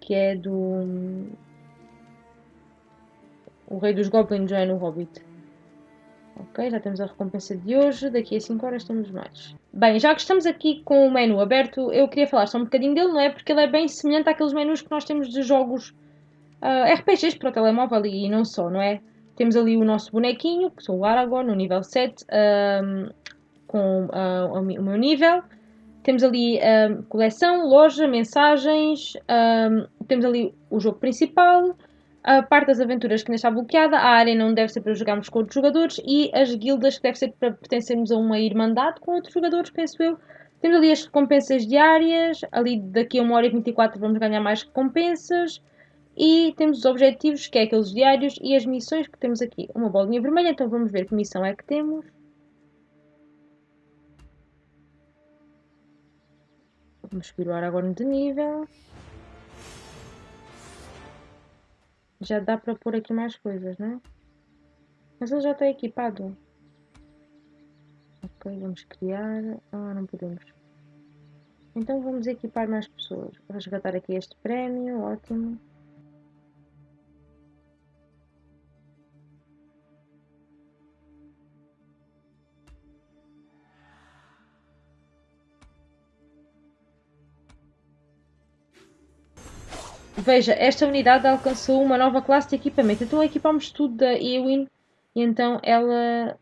que é do. O Rei dos Goblins já é no Hobbit. Ok, já temos a recompensa de hoje. Daqui a 5 horas temos mais. Bem, já que estamos aqui com o menu aberto, eu queria falar só um bocadinho dele, não é? Porque ele é bem semelhante àqueles menus que nós temos de jogos uh, ah, RPGs para o telemóvel e não só, não é? Temos ali o nosso bonequinho, que sou o Aragorn, no nível 7, um, com uh, o meu nível. Temos ali um, coleção, loja, mensagens, um, temos ali o jogo principal, a parte das aventuras que ainda está bloqueada, a área não deve ser para jogarmos com outros jogadores e as guildas que deve ser para pertencermos a uma irmandade com outros jogadores, penso eu. Temos ali as recompensas diárias, ali daqui a 1 hora e 24 vamos ganhar mais recompensas. E temos os objetivos, que é aqueles diários, e as missões que temos aqui. Uma bolinha vermelha, então vamos ver que missão é que temos. Vamos o Aragorn de nível. Já dá para pôr aqui mais coisas, não é? Mas ele já está equipado. Ok, vamos criar. Ah, não podemos. Então vamos equipar mais pessoas. Resgatar aqui este prémio, ótimo. Veja, esta unidade alcançou uma nova classe de equipamento. Então equipamos tudo da Ewin e então ela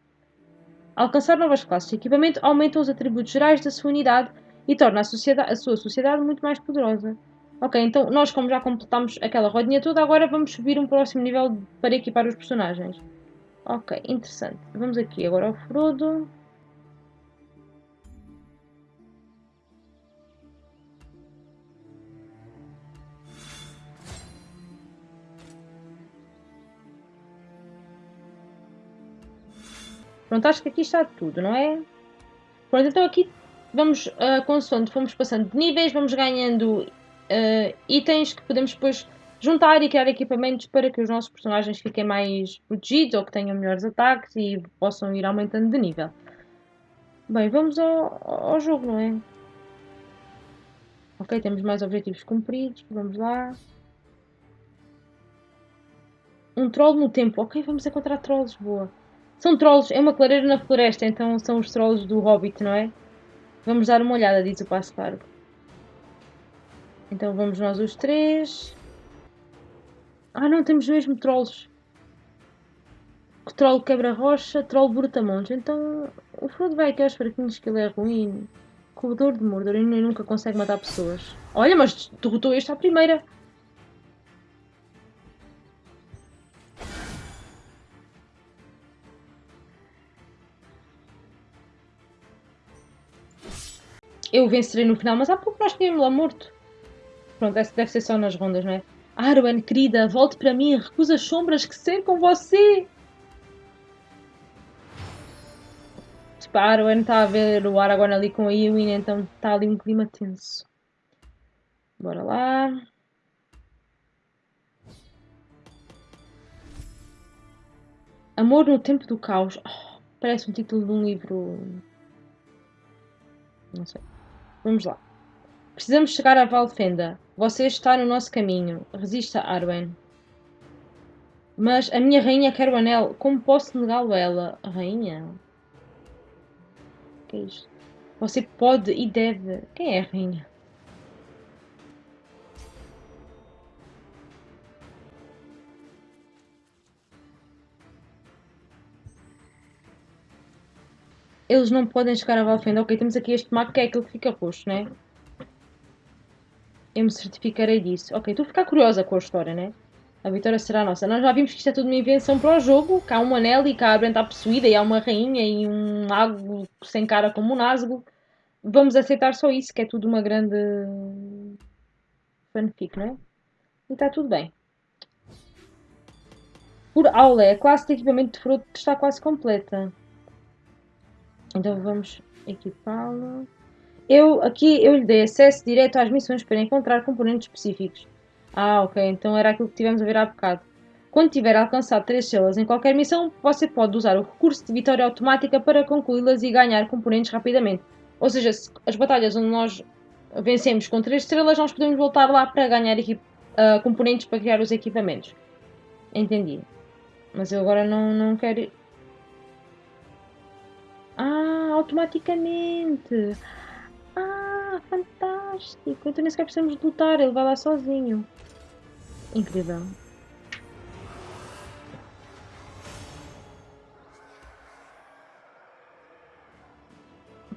alcançar novas classes de equipamento aumenta os atributos gerais da sua unidade e torna a, a sua sociedade muito mais poderosa. Ok, então nós como já completamos aquela rodinha toda, agora vamos subir um próximo nível para equipar os personagens. Ok, interessante. Vamos aqui agora ao Frodo. Pronto, acho que aqui está tudo, não é? Pronto, então aqui vamos, uh, consoante fomos passando de níveis, vamos ganhando uh, itens que podemos depois juntar e criar equipamentos para que os nossos personagens fiquem mais protegidos ou que tenham melhores ataques e possam ir aumentando de nível. Bem, vamos ao, ao jogo, não é? Ok, temos mais objetivos cumpridos, vamos lá. Um troll no tempo, ok, vamos encontrar trolls, boa. São trolls, é uma clareira na floresta, então são os trolls do Hobbit, não é? Vamos dar uma olhada, diz o passo largo. Então vamos nós os três. Ah não, temos mesmo trolls. Troll quebra-rocha, troll brutamontes. Então o Frodo vai aqui aos fraquinhos que ele é ruim. Corredor de Mordor e nunca consegue matar pessoas. Olha, mas derrotou este à primeira. Eu vencerei no final, mas há pouco nós tínhamos lá morto. Pronto, essa deve ser só nas rondas, não é? Arwen, querida, volte para mim, recusa as sombras que cercam você. Tipo, a Arwen está a ver o Aragorn ali com a Eowyn, então está ali um clima tenso. Bora lá. Amor no Tempo do Caos. Oh, parece um título de um livro. Não sei. Vamos lá. Precisamos chegar a Valfenda. Você está no nosso caminho. Resista, Arwen. Mas a minha rainha quer o anel. Como posso negá-lo a ela? Rainha? O que é isto? Você pode e deve. Quem é a rainha? Eles não podem chegar a Valfenda. Ok, temos aqui este mapa que é aquele que fica roxo, né? Eu me certificarei disso. Ok, estou a ficar curiosa com a história, né? A vitória será nossa. Nós já vimos que isto é tudo uma invenção para o jogo. Que há um anel e que a Abren está possuída e há uma rainha e um mago sem cara como um Nazgûl. Vamos aceitar só isso, que é tudo uma grande fanfic, não é? E está tudo bem. Por aula, a classe de equipamento de Frodo está quase completa. Então vamos equipá-lo. Eu, aqui eu lhe dei acesso direto às missões para encontrar componentes específicos. Ah, ok, então era aquilo que tivemos a ver há bocado. Quando tiver alcançado 3 estrelas em qualquer missão, você pode usar o recurso de vitória automática para concluí-las e ganhar componentes rapidamente. Ou seja, as batalhas onde nós vencemos com 3 estrelas, nós podemos voltar lá para ganhar uh, componentes para criar os equipamentos. Entendi. Mas eu agora não, não quero... Ah, automaticamente! Ah, fantástico! Então nem sequer precisamos de lutar, ele vai lá sozinho. Incrível.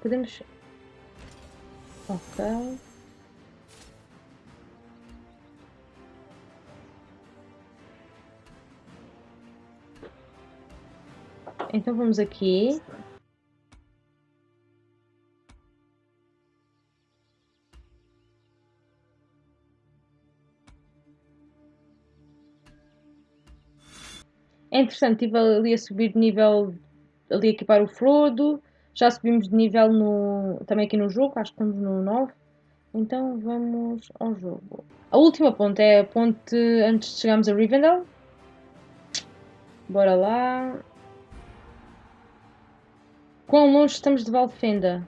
Podemos... Ok. Então vamos aqui. É interessante, estive ali a subir de nível, ali a equipar o Frodo, já subimos de nível no, também aqui no jogo, acho que estamos no 9. Então vamos ao jogo. A última ponte é a ponte antes de chegarmos a Rivendell. Bora lá. Quão longe estamos de Valfenda?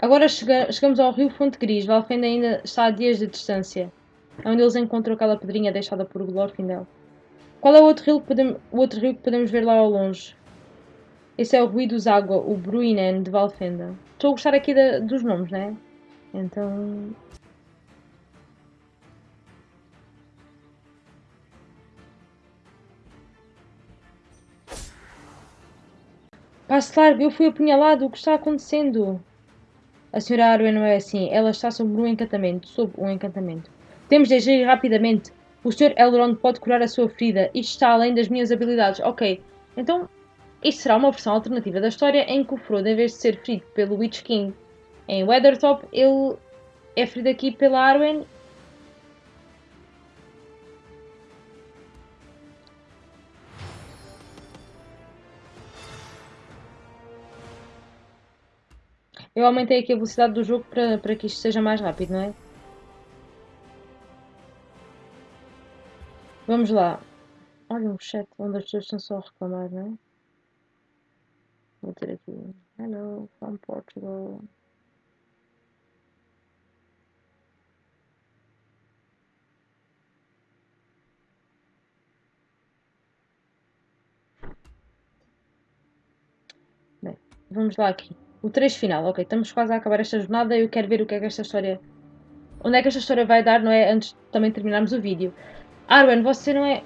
Agora chega, chegamos ao rio Fonte Gris. Valfenda ainda está a dias de distância. É onde eles encontram aquela pedrinha deixada por Glorfindel. Qual é o outro rio que podemos, o outro rio que podemos ver lá ao longe? Esse é o Ruídos Água, o Bruinen de Valfenda. Estou a gostar aqui da, dos nomes, né? Então. Passo largo, eu fui apunhalado, o que está acontecendo? A senhora Arwen não é assim, ela está sob um encantamento, sob um encantamento. Temos de agir rapidamente. O Sr. Elrond pode curar a sua ferida. Isto está além das minhas habilidades. Ok, então isto será uma versão alternativa da história em que o Frodo, em vez de ser ferido pelo Witch King em Weathertop, ele é ferido aqui pela Arwen Eu aumentei aqui a velocidade do jogo para, para que isto seja mais rápido, não é? Vamos lá. Olha um chat onde as pessoas estão só a reclamar, não é? Vou ter aqui. Hello, from Portugal. Bem, vamos lá aqui. O trecho final. Ok, estamos quase a acabar esta jornada e eu quero ver o que é que esta história... Onde é que esta história vai dar, não é? Antes de também terminarmos o vídeo. Arwen, você não é.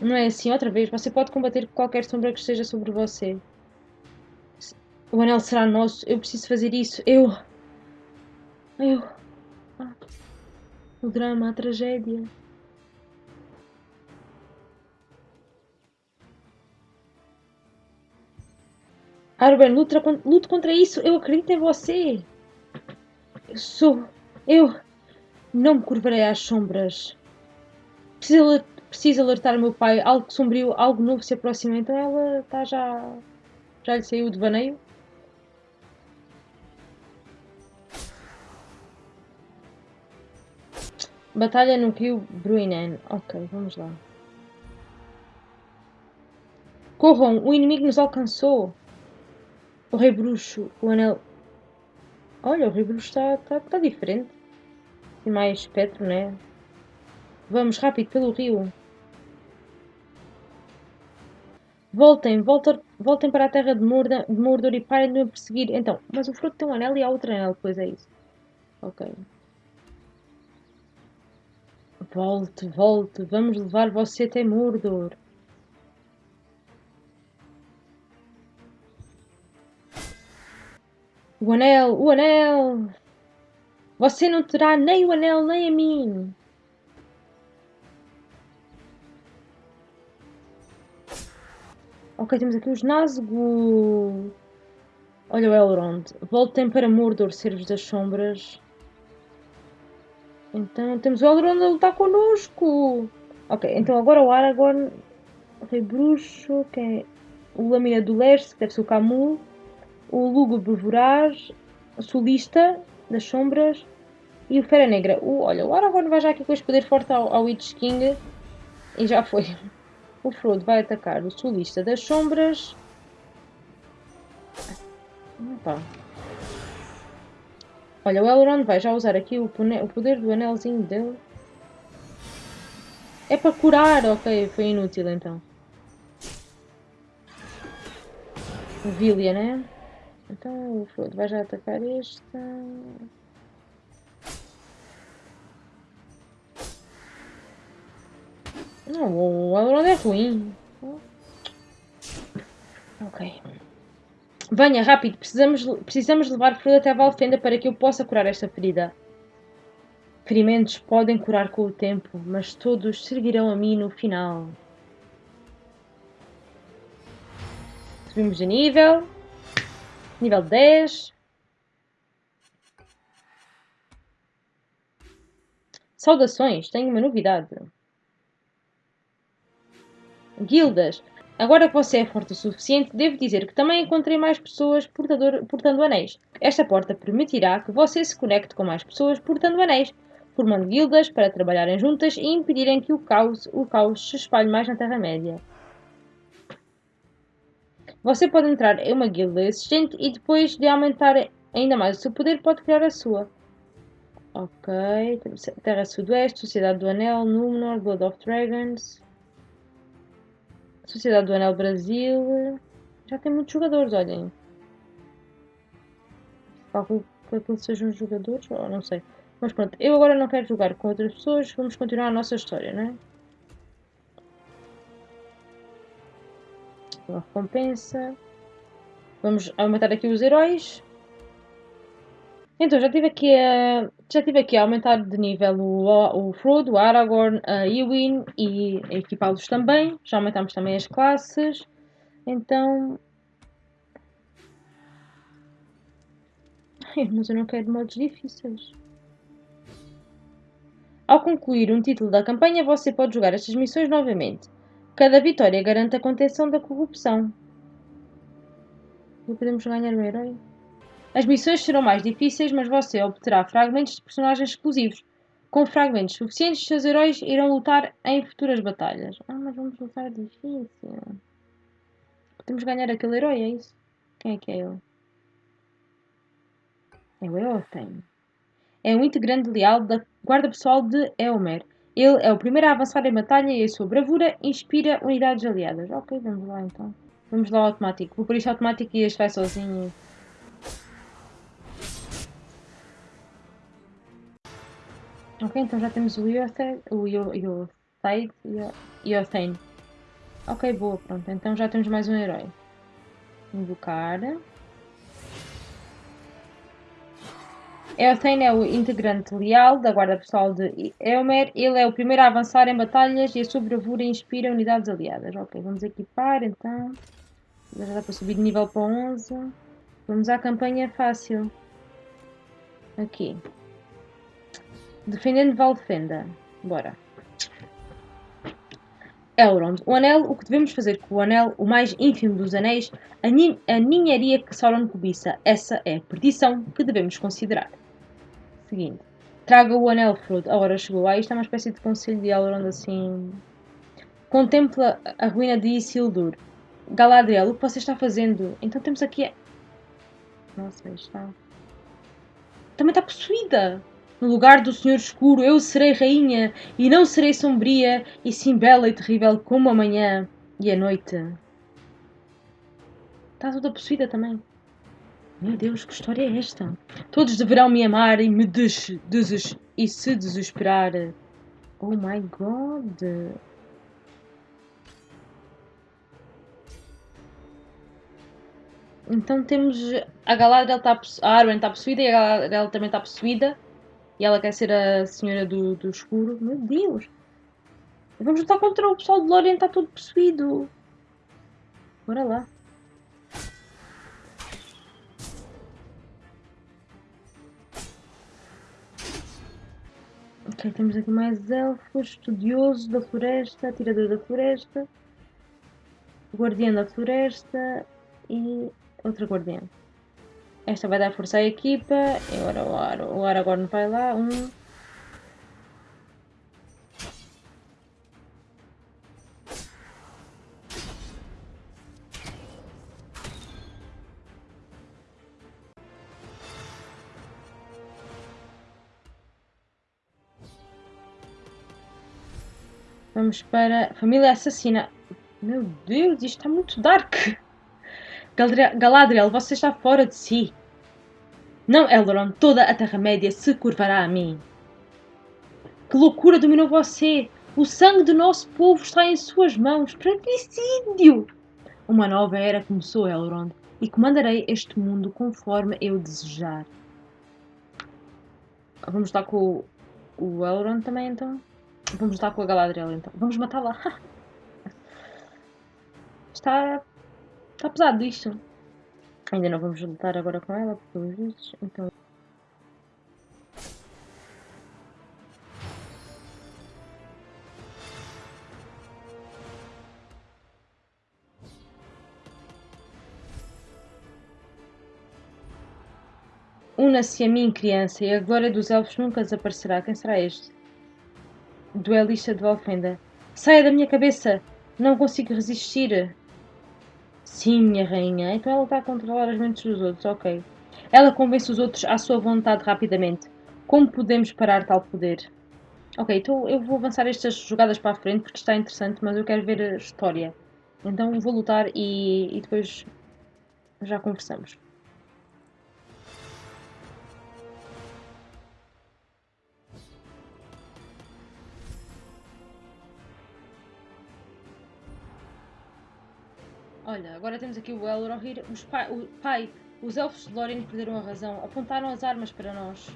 Não é assim outra vez. Você pode combater qualquer sombra que esteja sobre você. O anel será nosso. Eu preciso fazer isso. Eu. Eu. Ah. O drama, a tragédia. Arben, luta, luta contra isso. Eu acredito em você. Eu sou. Eu não me curvarei às sombras. Preciso, alertar o meu pai. Algo sombrio, algo novo se aproxima. Então ela está já. Já lhe saiu o devaneio. Batalha no rio Bruinen. Ok, vamos lá. Corram! O inimigo nos alcançou! O rei bruxo, o anel... Olha, o rei bruxo está tá, tá diferente. Tem mais espectro, né? Vamos, rápido, pelo rio. Voltem, voltem, voltem para a terra de Mordor, de Mordor e parem de me perseguir. Então, mas o fruto tem um anel e há outro anel, depois é isso. Ok. Volte, volte, vamos levar você até Mordor. O anel, o anel! Você não terá nem o anel nem a mim. Ok, temos aqui os Nazgûl. Olha o Elrond. Voltem para Mordor, servos das sombras. Então temos o Elrond a lutar connosco. Ok, então agora o Aragorn, o Rei Bruxo, que é o Lâmina do Leste, que deve ser o Camus, o Lúgubre o Solista das Sombras e o Fera Negra. O, olha, o Aragorn vai já aqui com este poder forte ao, ao Witch King e já foi. O Frodo vai atacar o Solista das Sombras. Opa. Olha, o Elrond vai já usar aqui o, poder do anelzinho dele. É para curar, ok, foi inútil então. O Villia, né? Então o Frodo vai já atacar esta. Não, o Elrond é ruim. Ok. Venha, rápido, precisamos, precisamos levar Frodo até a Valfenda para que eu possa curar esta ferida. Ferimentos podem curar com o tempo, mas todos servirão a mim no final. Subimos de nível. Nível 10. Saudações, tenho uma novidade. Guildas. Agora que você é forte o suficiente, devo dizer que também encontrei mais pessoas portador, portando anéis. Esta porta permitirá que você se conecte com mais pessoas portando anéis, formando guildas para trabalharem juntas e impedirem que o caos, o caos se espalhe mais na Terra-média. Você pode entrar em uma guilda existente e depois de aumentar ainda mais o seu poder, pode criar a sua. Ok, Terra Sudoeste, Sociedade do Anel, Númenor, Blood of Dragons. Sociedade do Anel Brasil. Já tem muitos jogadores, olhem. Calculo que aqueles sejam jogadores, ou não sei. Mas pronto, eu agora não quero jogar com outras pessoas, vamos continuar a nossa história, não é? Uma recompensa. Vamos aumentar aqui os heróis. Então, já tive aqui a, já tive aqui a aumentar de nível o, o Frodo, o Aragorn, a Ewin e equipá-los também. Já aumentamos também as classes. Então... Ai, mas eu não quero modos difíceis. Ao concluir um título da campanha, você pode jogar estas missões novamente. Cada vitória garante a contenção da corrupção. E podemos ganhar o herói? As missões serão mais difíceis, mas você obterá fragmentos de personagens exclusivos. Com fragmentos suficientes, seus heróis irão lutar em futuras batalhas. Ah, mas vamos lutar difícil. Podemos ganhar aquele herói, é isso? Quem é que é ele? É o Eothen. É um integrante leal da guarda pessoal de Elmer. Ele é o primeiro a avançar em batalha e a sua bravura inspira unidades aliadas. Ok, vamos lá então. Vamos lá ao automático. Vou por isto automático e este vai sozinho. Ok, então já temos o Yothaid, o Yothaid e. Ok, boa, pronto. Então já temos mais um herói. Invocar. Eothane é o integrante leal da guarda pessoal de Elmer. Ele é o primeiro a avançar em batalhas e a sua bravura inspira unidades aliadas. Ok, vamos equipar então. Já dá para subir de nível para 11. Vamos à campanha fácil. Aqui. Defendendo Valdefenda. Bora. Elrond. O anel, o que devemos fazer com o anel, o mais ínfimo dos anéis, a, nin a ninharia que Sauron cobiça. Essa é a perdição que devemos considerar. Seguinte. Traga o anel, Frodo. A hora chegou. Ah, isto é uma espécie de conselho de Elrond assim... Contempla a ruína de Isildur. Galadriel, o que você está fazendo? Então temos aqui... Nossa, está... Também está possuída! No lugar do Senhor Escuro eu serei rainha, e não serei sombria, e sim bela e terrível como a manhã e a noite. Está toda possuída também. Meu Deus, que história é esta? Todos deverão me amar e me des, des e se desesperar. Oh my god. Então temos a Galadriel está a Arwen está possuída e a Galadriel também está possuída. E ela quer ser a senhora do, do escuro. Meu Deus! Vamos lutar contra o pessoal de Lórien, está todo possuído. Bora lá. Ok, temos aqui mais elfos, estudioso da floresta, atirador da floresta, guardião da floresta e outra guardiã. Esta vai dar força à equipa. Agora o, Ar o Aragorn vai lá. Um. Vamos para Família Assassina. Meu Deus, isto está muito dark. Galadriel, você está fora de si. Não, Elrond, toda a Terra-média se curvará a mim. Que loucura dominou você! O sangue do nosso povo está em suas mãos. Fratricídio! Uma nova era começou, Elrond, e comandarei este mundo conforme eu desejar. Vamos estar com o, o Elrond também, então? Vamos estar com a Galadriel, então. Vamos matá-la. está... Está pesado isto. Ainda não vamos lutar agora com ela, pelos vistos, então... Una-se a mim, criança, e a glória dos elfos nunca desaparecerá. Quem será este? Duelista de Valfenda. Saia da minha cabeça! Não consigo resistir! Sim, minha rainha. Então ela está a controlar as mentes dos outros, ok. Ela convence os outros à sua vontade rapidamente. Como podemos parar tal poder? Ok, então eu vou avançar estas jogadas para a frente porque está interessante, mas eu quero ver a história. Então vou lutar e, e depois já conversamos. Olha, agora temos aqui o Elrohir. Os pai, o pai, os elfos de Lórien perderam a razão. Apontaram as armas para nós.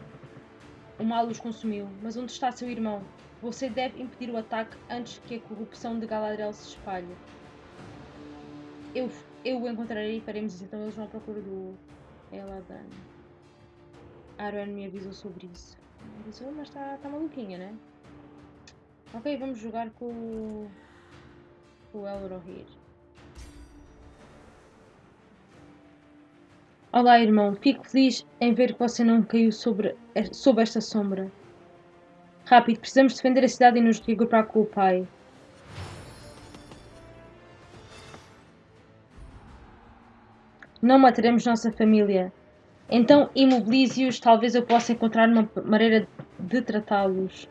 O mal os consumiu. Mas onde está seu irmão? Você deve impedir o ataque antes que a corrupção de Galadriel se espalhe. Eu, eu o encontrarei e faremos isso. Então eles vão à procura do Eladan. Arwen me avisou sobre isso. Avisou, mas está tá maluquinha, né? Ok, vamos jogar com, com o Elrohir. Olá, irmão. Fico feliz em ver que você não caiu sobre, sob esta sombra. Rápido, precisamos defender a cidade e nos regrupar com o pai. Não mataremos nossa família. Então imobilize-os, talvez eu possa encontrar uma maneira de tratá-los.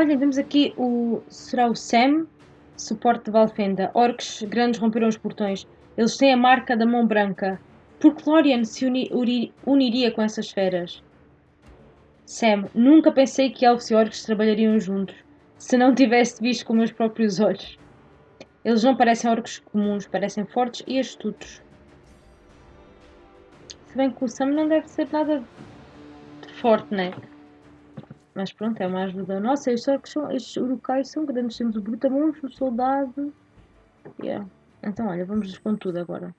Olha, vemos aqui o. Será o Sam? Suporte de Valfenda. Orcs grandes romperam os portões. Eles têm a marca da mão branca. Por que Lorian se uni, uri, uniria com essas feras? Sam, nunca pensei que elfos e orcs trabalhariam juntos. Se não tivesse visto com meus próprios olhos. Eles não parecem orcos comuns, parecem fortes e astutos. Se bem que o Sam não deve ser nada forte, né? Mas pronto, é uma ajuda. Nossa, estes orcos são, estes urukais são grandes. Temos o brutamontes, o soldado. Yeah. Então olha, vamos com tudo agora.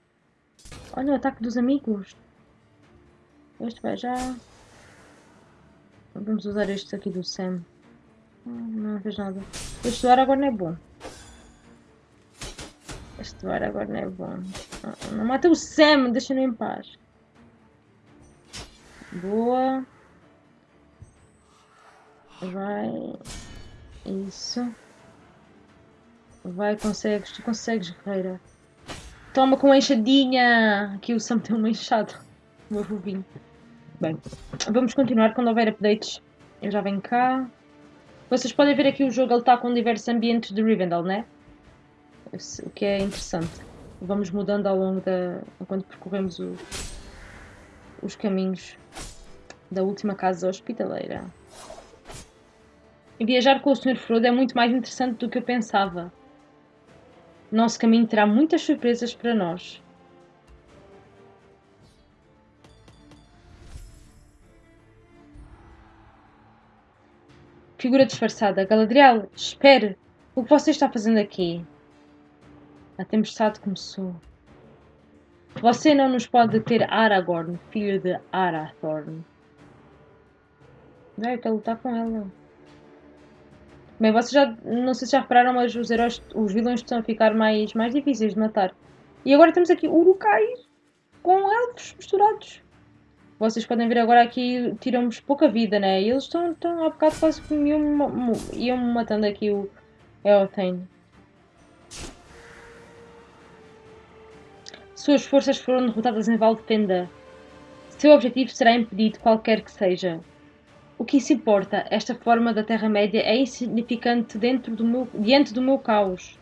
Olha o ataque dos amigos. Este vai já. Vamos usar este aqui do Sam. Não fez nada. Este ar agora não é bom. Este ar agora não é bom. Não, não mata o Sam, deixa-no em paz. Boa. Vai. Isso. Vai, consegues. Tu consegues, guerreira. Toma com a enxadinha! Aqui o Sam tem uma enxada. Meu fofinho. Bem, vamos continuar quando houver updates. Eu já venho cá. Vocês podem ver aqui o jogo, ele está com diversos ambientes de Rivendell, né? O que é interessante. Vamos mudando ao longo da... enquanto percorremos o... os caminhos da última casa hospitaleira. Viajar com o Sr. Frodo é muito mais interessante do que eu pensava. Nosso caminho terá muitas surpresas para nós. Figura disfarçada. Galadriel, espere! O que você está fazendo aqui? A tempestade começou. Você não nos pode deter Aragorn, filho de Arathorn. Vai, quero lutar com ela. Bem, vocês já. Não sei se já repararam, mas os heróis, os vilões estão a ficar mais, mais difíceis de matar. E agora temos aqui Urukais com elfos misturados. Vocês podem ver agora aqui, tiramos pouca vida, né? E eles estão, estão há bocado quase que iam, iam matando aqui o Eothane. Suas forças foram derrotadas em Valdefenda. Seu objetivo será impedido, qualquer que seja. O que isso importa? Esta forma da Terra-média é insignificante dentro do meu, diante do meu caos.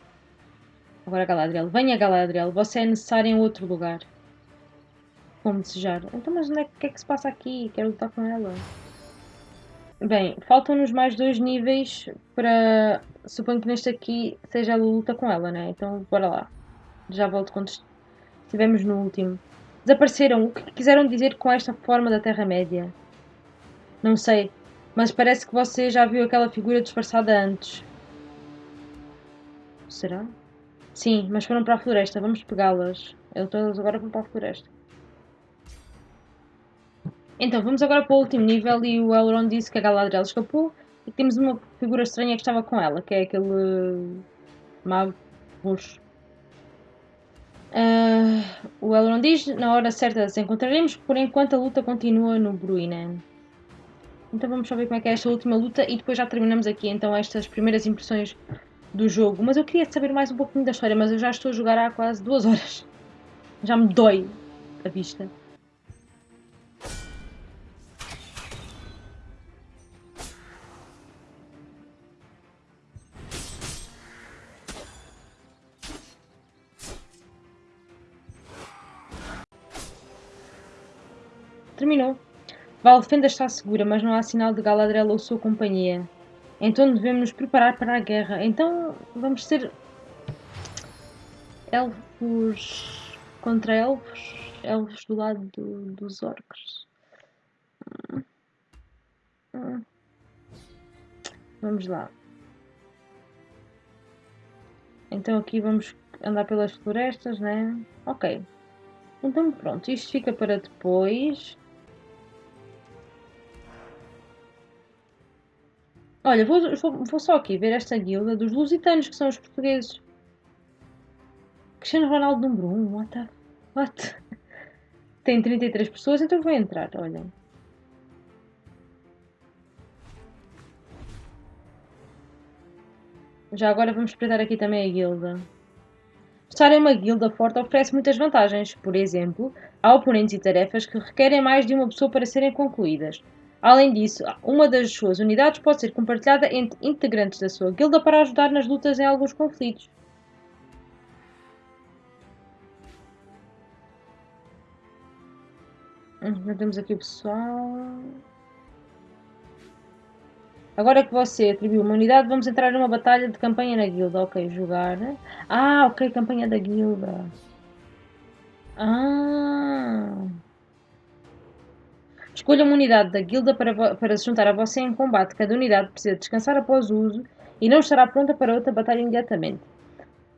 Agora Galadriel. Venha Galadriel, você é necessário em outro lugar como desejar. Então, mas onde é, que é que se passa aqui? Quero lutar com ela. Bem, faltam-nos mais dois níveis para... Suponho que neste aqui seja a luta com ela, né? Então, bora lá. Já volto quando estivemos no último. Desapareceram. O que quiseram dizer com esta forma da Terra-média? Não sei, mas parece que você já viu aquela figura disfarçada antes. Será? Sim, mas foram para a floresta. Vamos pegá-las. Eles agora vão para a floresta. Então, vamos agora para o último nível e o Elrond disse que a Galadriel escapou e temos uma figura estranha que estava com ela, que é aquele mago roxo. Uh, o Elrond diz, na hora certa as encontraremos, por enquanto a luta continua no Bruinen. Então vamos só ver como é que é esta última luta e depois já terminamos aqui então estas primeiras impressões do jogo. Mas eu queria saber mais um pouquinho da história, mas eu já estou a jogar há quase duas horas. Já me dói a vista. Valfenda está segura, mas não há sinal de Galadriel ou sua companhia. Então devemos nos preparar para a guerra. Então vamos ser elfos contra elfos, elfos do lado do, dos. Hum. Vamos lá. Então aqui vamos andar pelas florestas, né? Ok. Então pronto, isto fica para depois. Olha, vou, vou, vou só aqui ver esta guilda dos lusitanos, que são os portugueses. Cristiano Ronaldo número 1, what the... What? Tem 33 pessoas, então vou entrar, olhem. Já agora vamos espreitar aqui também a guilda. Estar em uma guilda forte oferece muitas vantagens. Por exemplo, há oponentes e tarefas que requerem mais de uma pessoa para serem concluídas. Além disso, uma das suas unidades pode ser compartilhada entre integrantes da sua guilda para ajudar nas lutas em alguns conflitos. Hum, temos aqui o pessoal. Agora que você atribuiu uma unidade, vamos entrar numa batalha de campanha na guilda. Ok, jogar. Ah, ok, campanha da guilda. Ah. Escolha uma unidade da guilda para, para se juntar a você em combate. Cada unidade precisa descansar após o uso e não estará pronta para outra batalha imediatamente.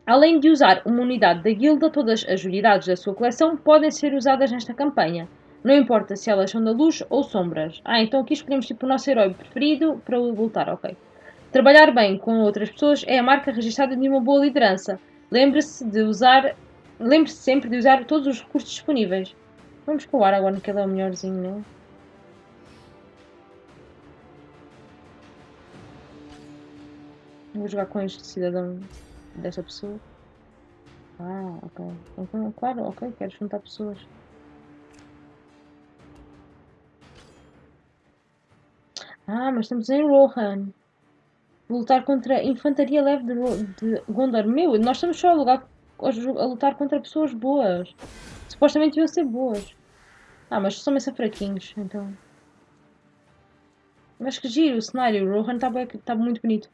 Além de usar uma unidade da guilda, todas as unidades da sua coleção podem ser usadas nesta campanha. Não importa se elas são da luz ou sombras. Ah, então aqui escolhemos tipo o nosso herói preferido para lutar, ok. Trabalhar bem com outras pessoas é a marca registrada de uma boa liderança. Lembre-se de usar, lembre-se sempre de usar todos os recursos disponíveis. Vamos com o que ele é o melhorzinho, não é? Vou jogar com este cidadão desta pessoa. Ah, ok. Então, claro, ok, quero juntar pessoas. Ah, mas estamos em Rohan. Lutar contra a infantaria leve de, de Gondor. Meu, nós estamos só a, lugar, a, lutar contra pessoas boas. Supostamente iam ser boas. Ah, mas são mesmo fraquinhos, então. Mas que giro o cenário. Rohan está tá muito bonito.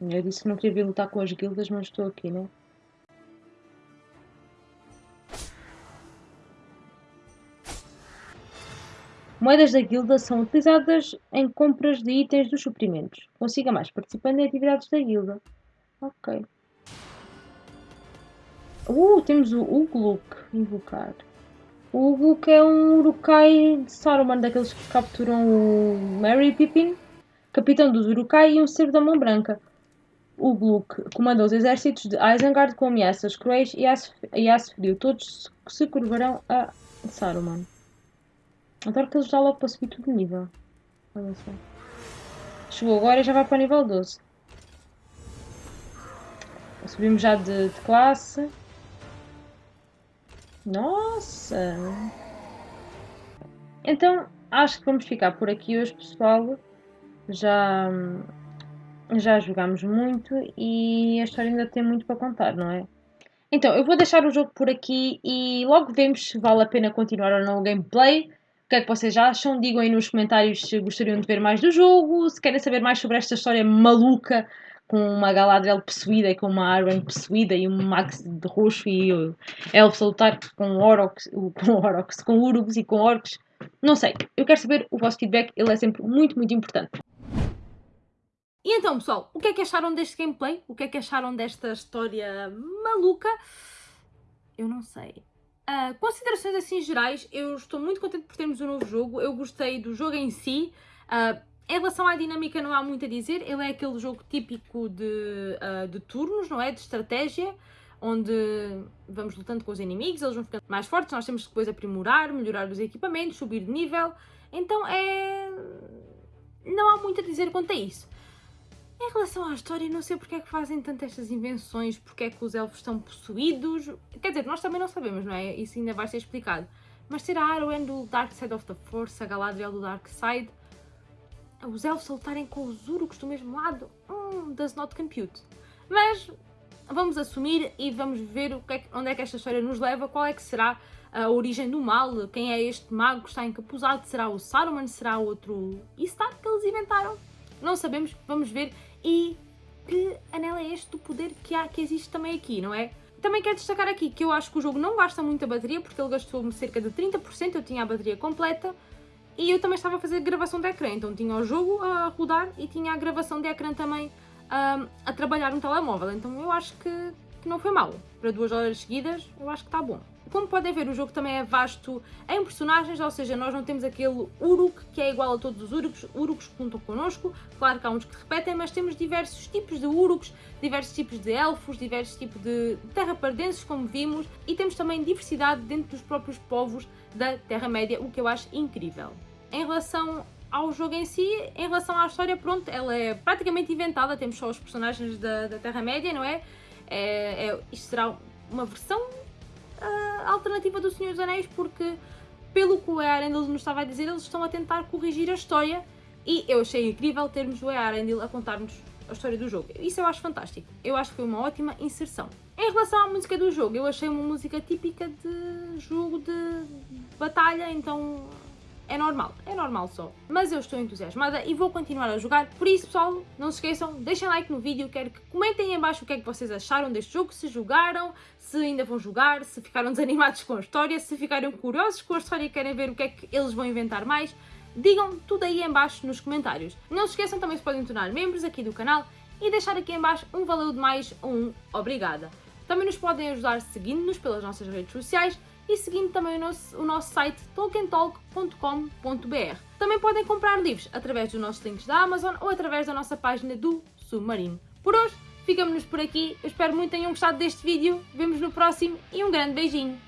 Eu disse que não queria vir lutar com as guildas, mas estou aqui, né? Moedas da guilda são utilizadas em compras de itens dos suprimentos. Consiga mais participando em atividades da guilda. Ok. Uh, temos o Ugluk invocar. O Ugluk é um Urukai de Saruman, daqueles que capturam o Mary Pippin, capitão dos Urukai e um servo da mão branca. O Gluck comanda os exércitos de Isengard com ameaças cruéis e frio. Todos se curvarão a Saruman. Adoro que eles já logo para subir tudo de nível. Olha só. Chegou agora e já vai para o nível 12. Subimos já de, de classe. Nossa! Então, acho que vamos ficar por aqui hoje, pessoal. Já já jogámos muito e a história ainda tem muito para contar, não é? Então, eu vou deixar o jogo por aqui e logo vemos se vale a pena continuar ou não o gameplay. O que é que vocês acham? Digam aí nos comentários se gostariam de ver mais do jogo, se querem saber mais sobre esta história maluca com uma Galadriel possuída e com uma Arwen possuída e um Max de roxo e Elfos a lutar com Orox, com Orox, com Urugs e com Orcs. Não sei, eu quero saber o vosso feedback, ele é sempre muito, muito importante. E então, pessoal, o que é que acharam deste gameplay? O que é que acharam desta história maluca? Eu não sei. Uh, considerações assim gerais, eu estou muito contente por termos um novo jogo, eu gostei do jogo em si. Uh, em relação à dinâmica não há muito a dizer, ele é aquele jogo típico de, uh, de turnos, não é? De estratégia, onde vamos lutando com os inimigos, eles vão ficando mais fortes, nós temos que depois aprimorar, melhorar os equipamentos, subir de nível. Então é... não há muito a dizer quanto a isso. Em relação à história, não sei porque é que fazem tantas estas invenções, porque é que os elfos estão possuídos. Quer dizer, nós também não sabemos, não é? Isso ainda vai ser explicado. Mas será a Arwen do Dark Side of the Force, a Galadriel do Dark Side, os elfos lutarem com os Uruks do mesmo lado? Hum, does not compute. Mas vamos assumir e vamos ver o que é, onde é que esta história nos leva, qual é que será a origem do mal, quem é este mago que está encapuzado, será o Saruman, será outro Istar que eles inventaram? Não sabemos, vamos ver e que anel é este do poder que, há, que existe também aqui, não é? Também quero destacar aqui que eu acho que o jogo não gasta muita bateria, porque ele gastou-me cerca de 30%, eu tinha a bateria completa, e eu também estava a fazer gravação de ecrã, então tinha o jogo a rodar e tinha a gravação de ecrã também um, a trabalhar no telemóvel, então eu acho que, que não foi mal. Para duas horas seguidas, eu acho que está bom. Como podem ver, o jogo também é vasto em personagens, ou seja, nós não temos aquele Uruk que é igual a todos os Uruks, Uruks que contam connosco, claro que há uns que repetem, mas temos diversos tipos de Uruks, diversos tipos de Elfos, diversos tipos de terrapardenses, como vimos, e temos também diversidade dentro dos próprios povos da Terra-média, o que eu acho incrível. Em relação ao jogo em si, em relação à história, pronto, ela é praticamente inventada, temos só os personagens da, da Terra-média, não é? é, é isto será uma versão uh, alternativa do Senhor dos Anéis, porque, pelo que o Earendil nos estava a dizer, eles estão a tentar corrigir a história e eu achei incrível termos o Earendil a contar-nos a história do jogo. Isso eu acho fantástico. Eu acho que foi uma ótima inserção. Em relação à música do jogo, eu achei uma música típica de jogo de batalha, então é normal, é normal só. Mas eu estou entusiasmada e vou continuar a jogar, por isso pessoal, não se esqueçam, deixem like no vídeo, quero que comentem em baixo o que é que vocês acharam deste jogo, se jogaram, se ainda vão jogar, se ficaram desanimados com a história, se ficaram curiosos com a história e querem ver o que é que eles vão inventar mais, digam tudo aí em baixo nos comentários. Não se esqueçam também se podem tornar membros aqui do canal e deixar aqui em baixo um valeu demais ou um obrigada. Também nos podem ajudar seguindo-nos pelas nossas redes sociais e seguindo também o nosso, o nosso site tolkientalk.com.br. Também podem comprar livros através dos nossos links da Amazon ou através da nossa página do Submarino. Por hoje, ficamos-nos por aqui. Eu espero muito que tenham gostado deste vídeo. Vemos no próximo e um grande beijinho!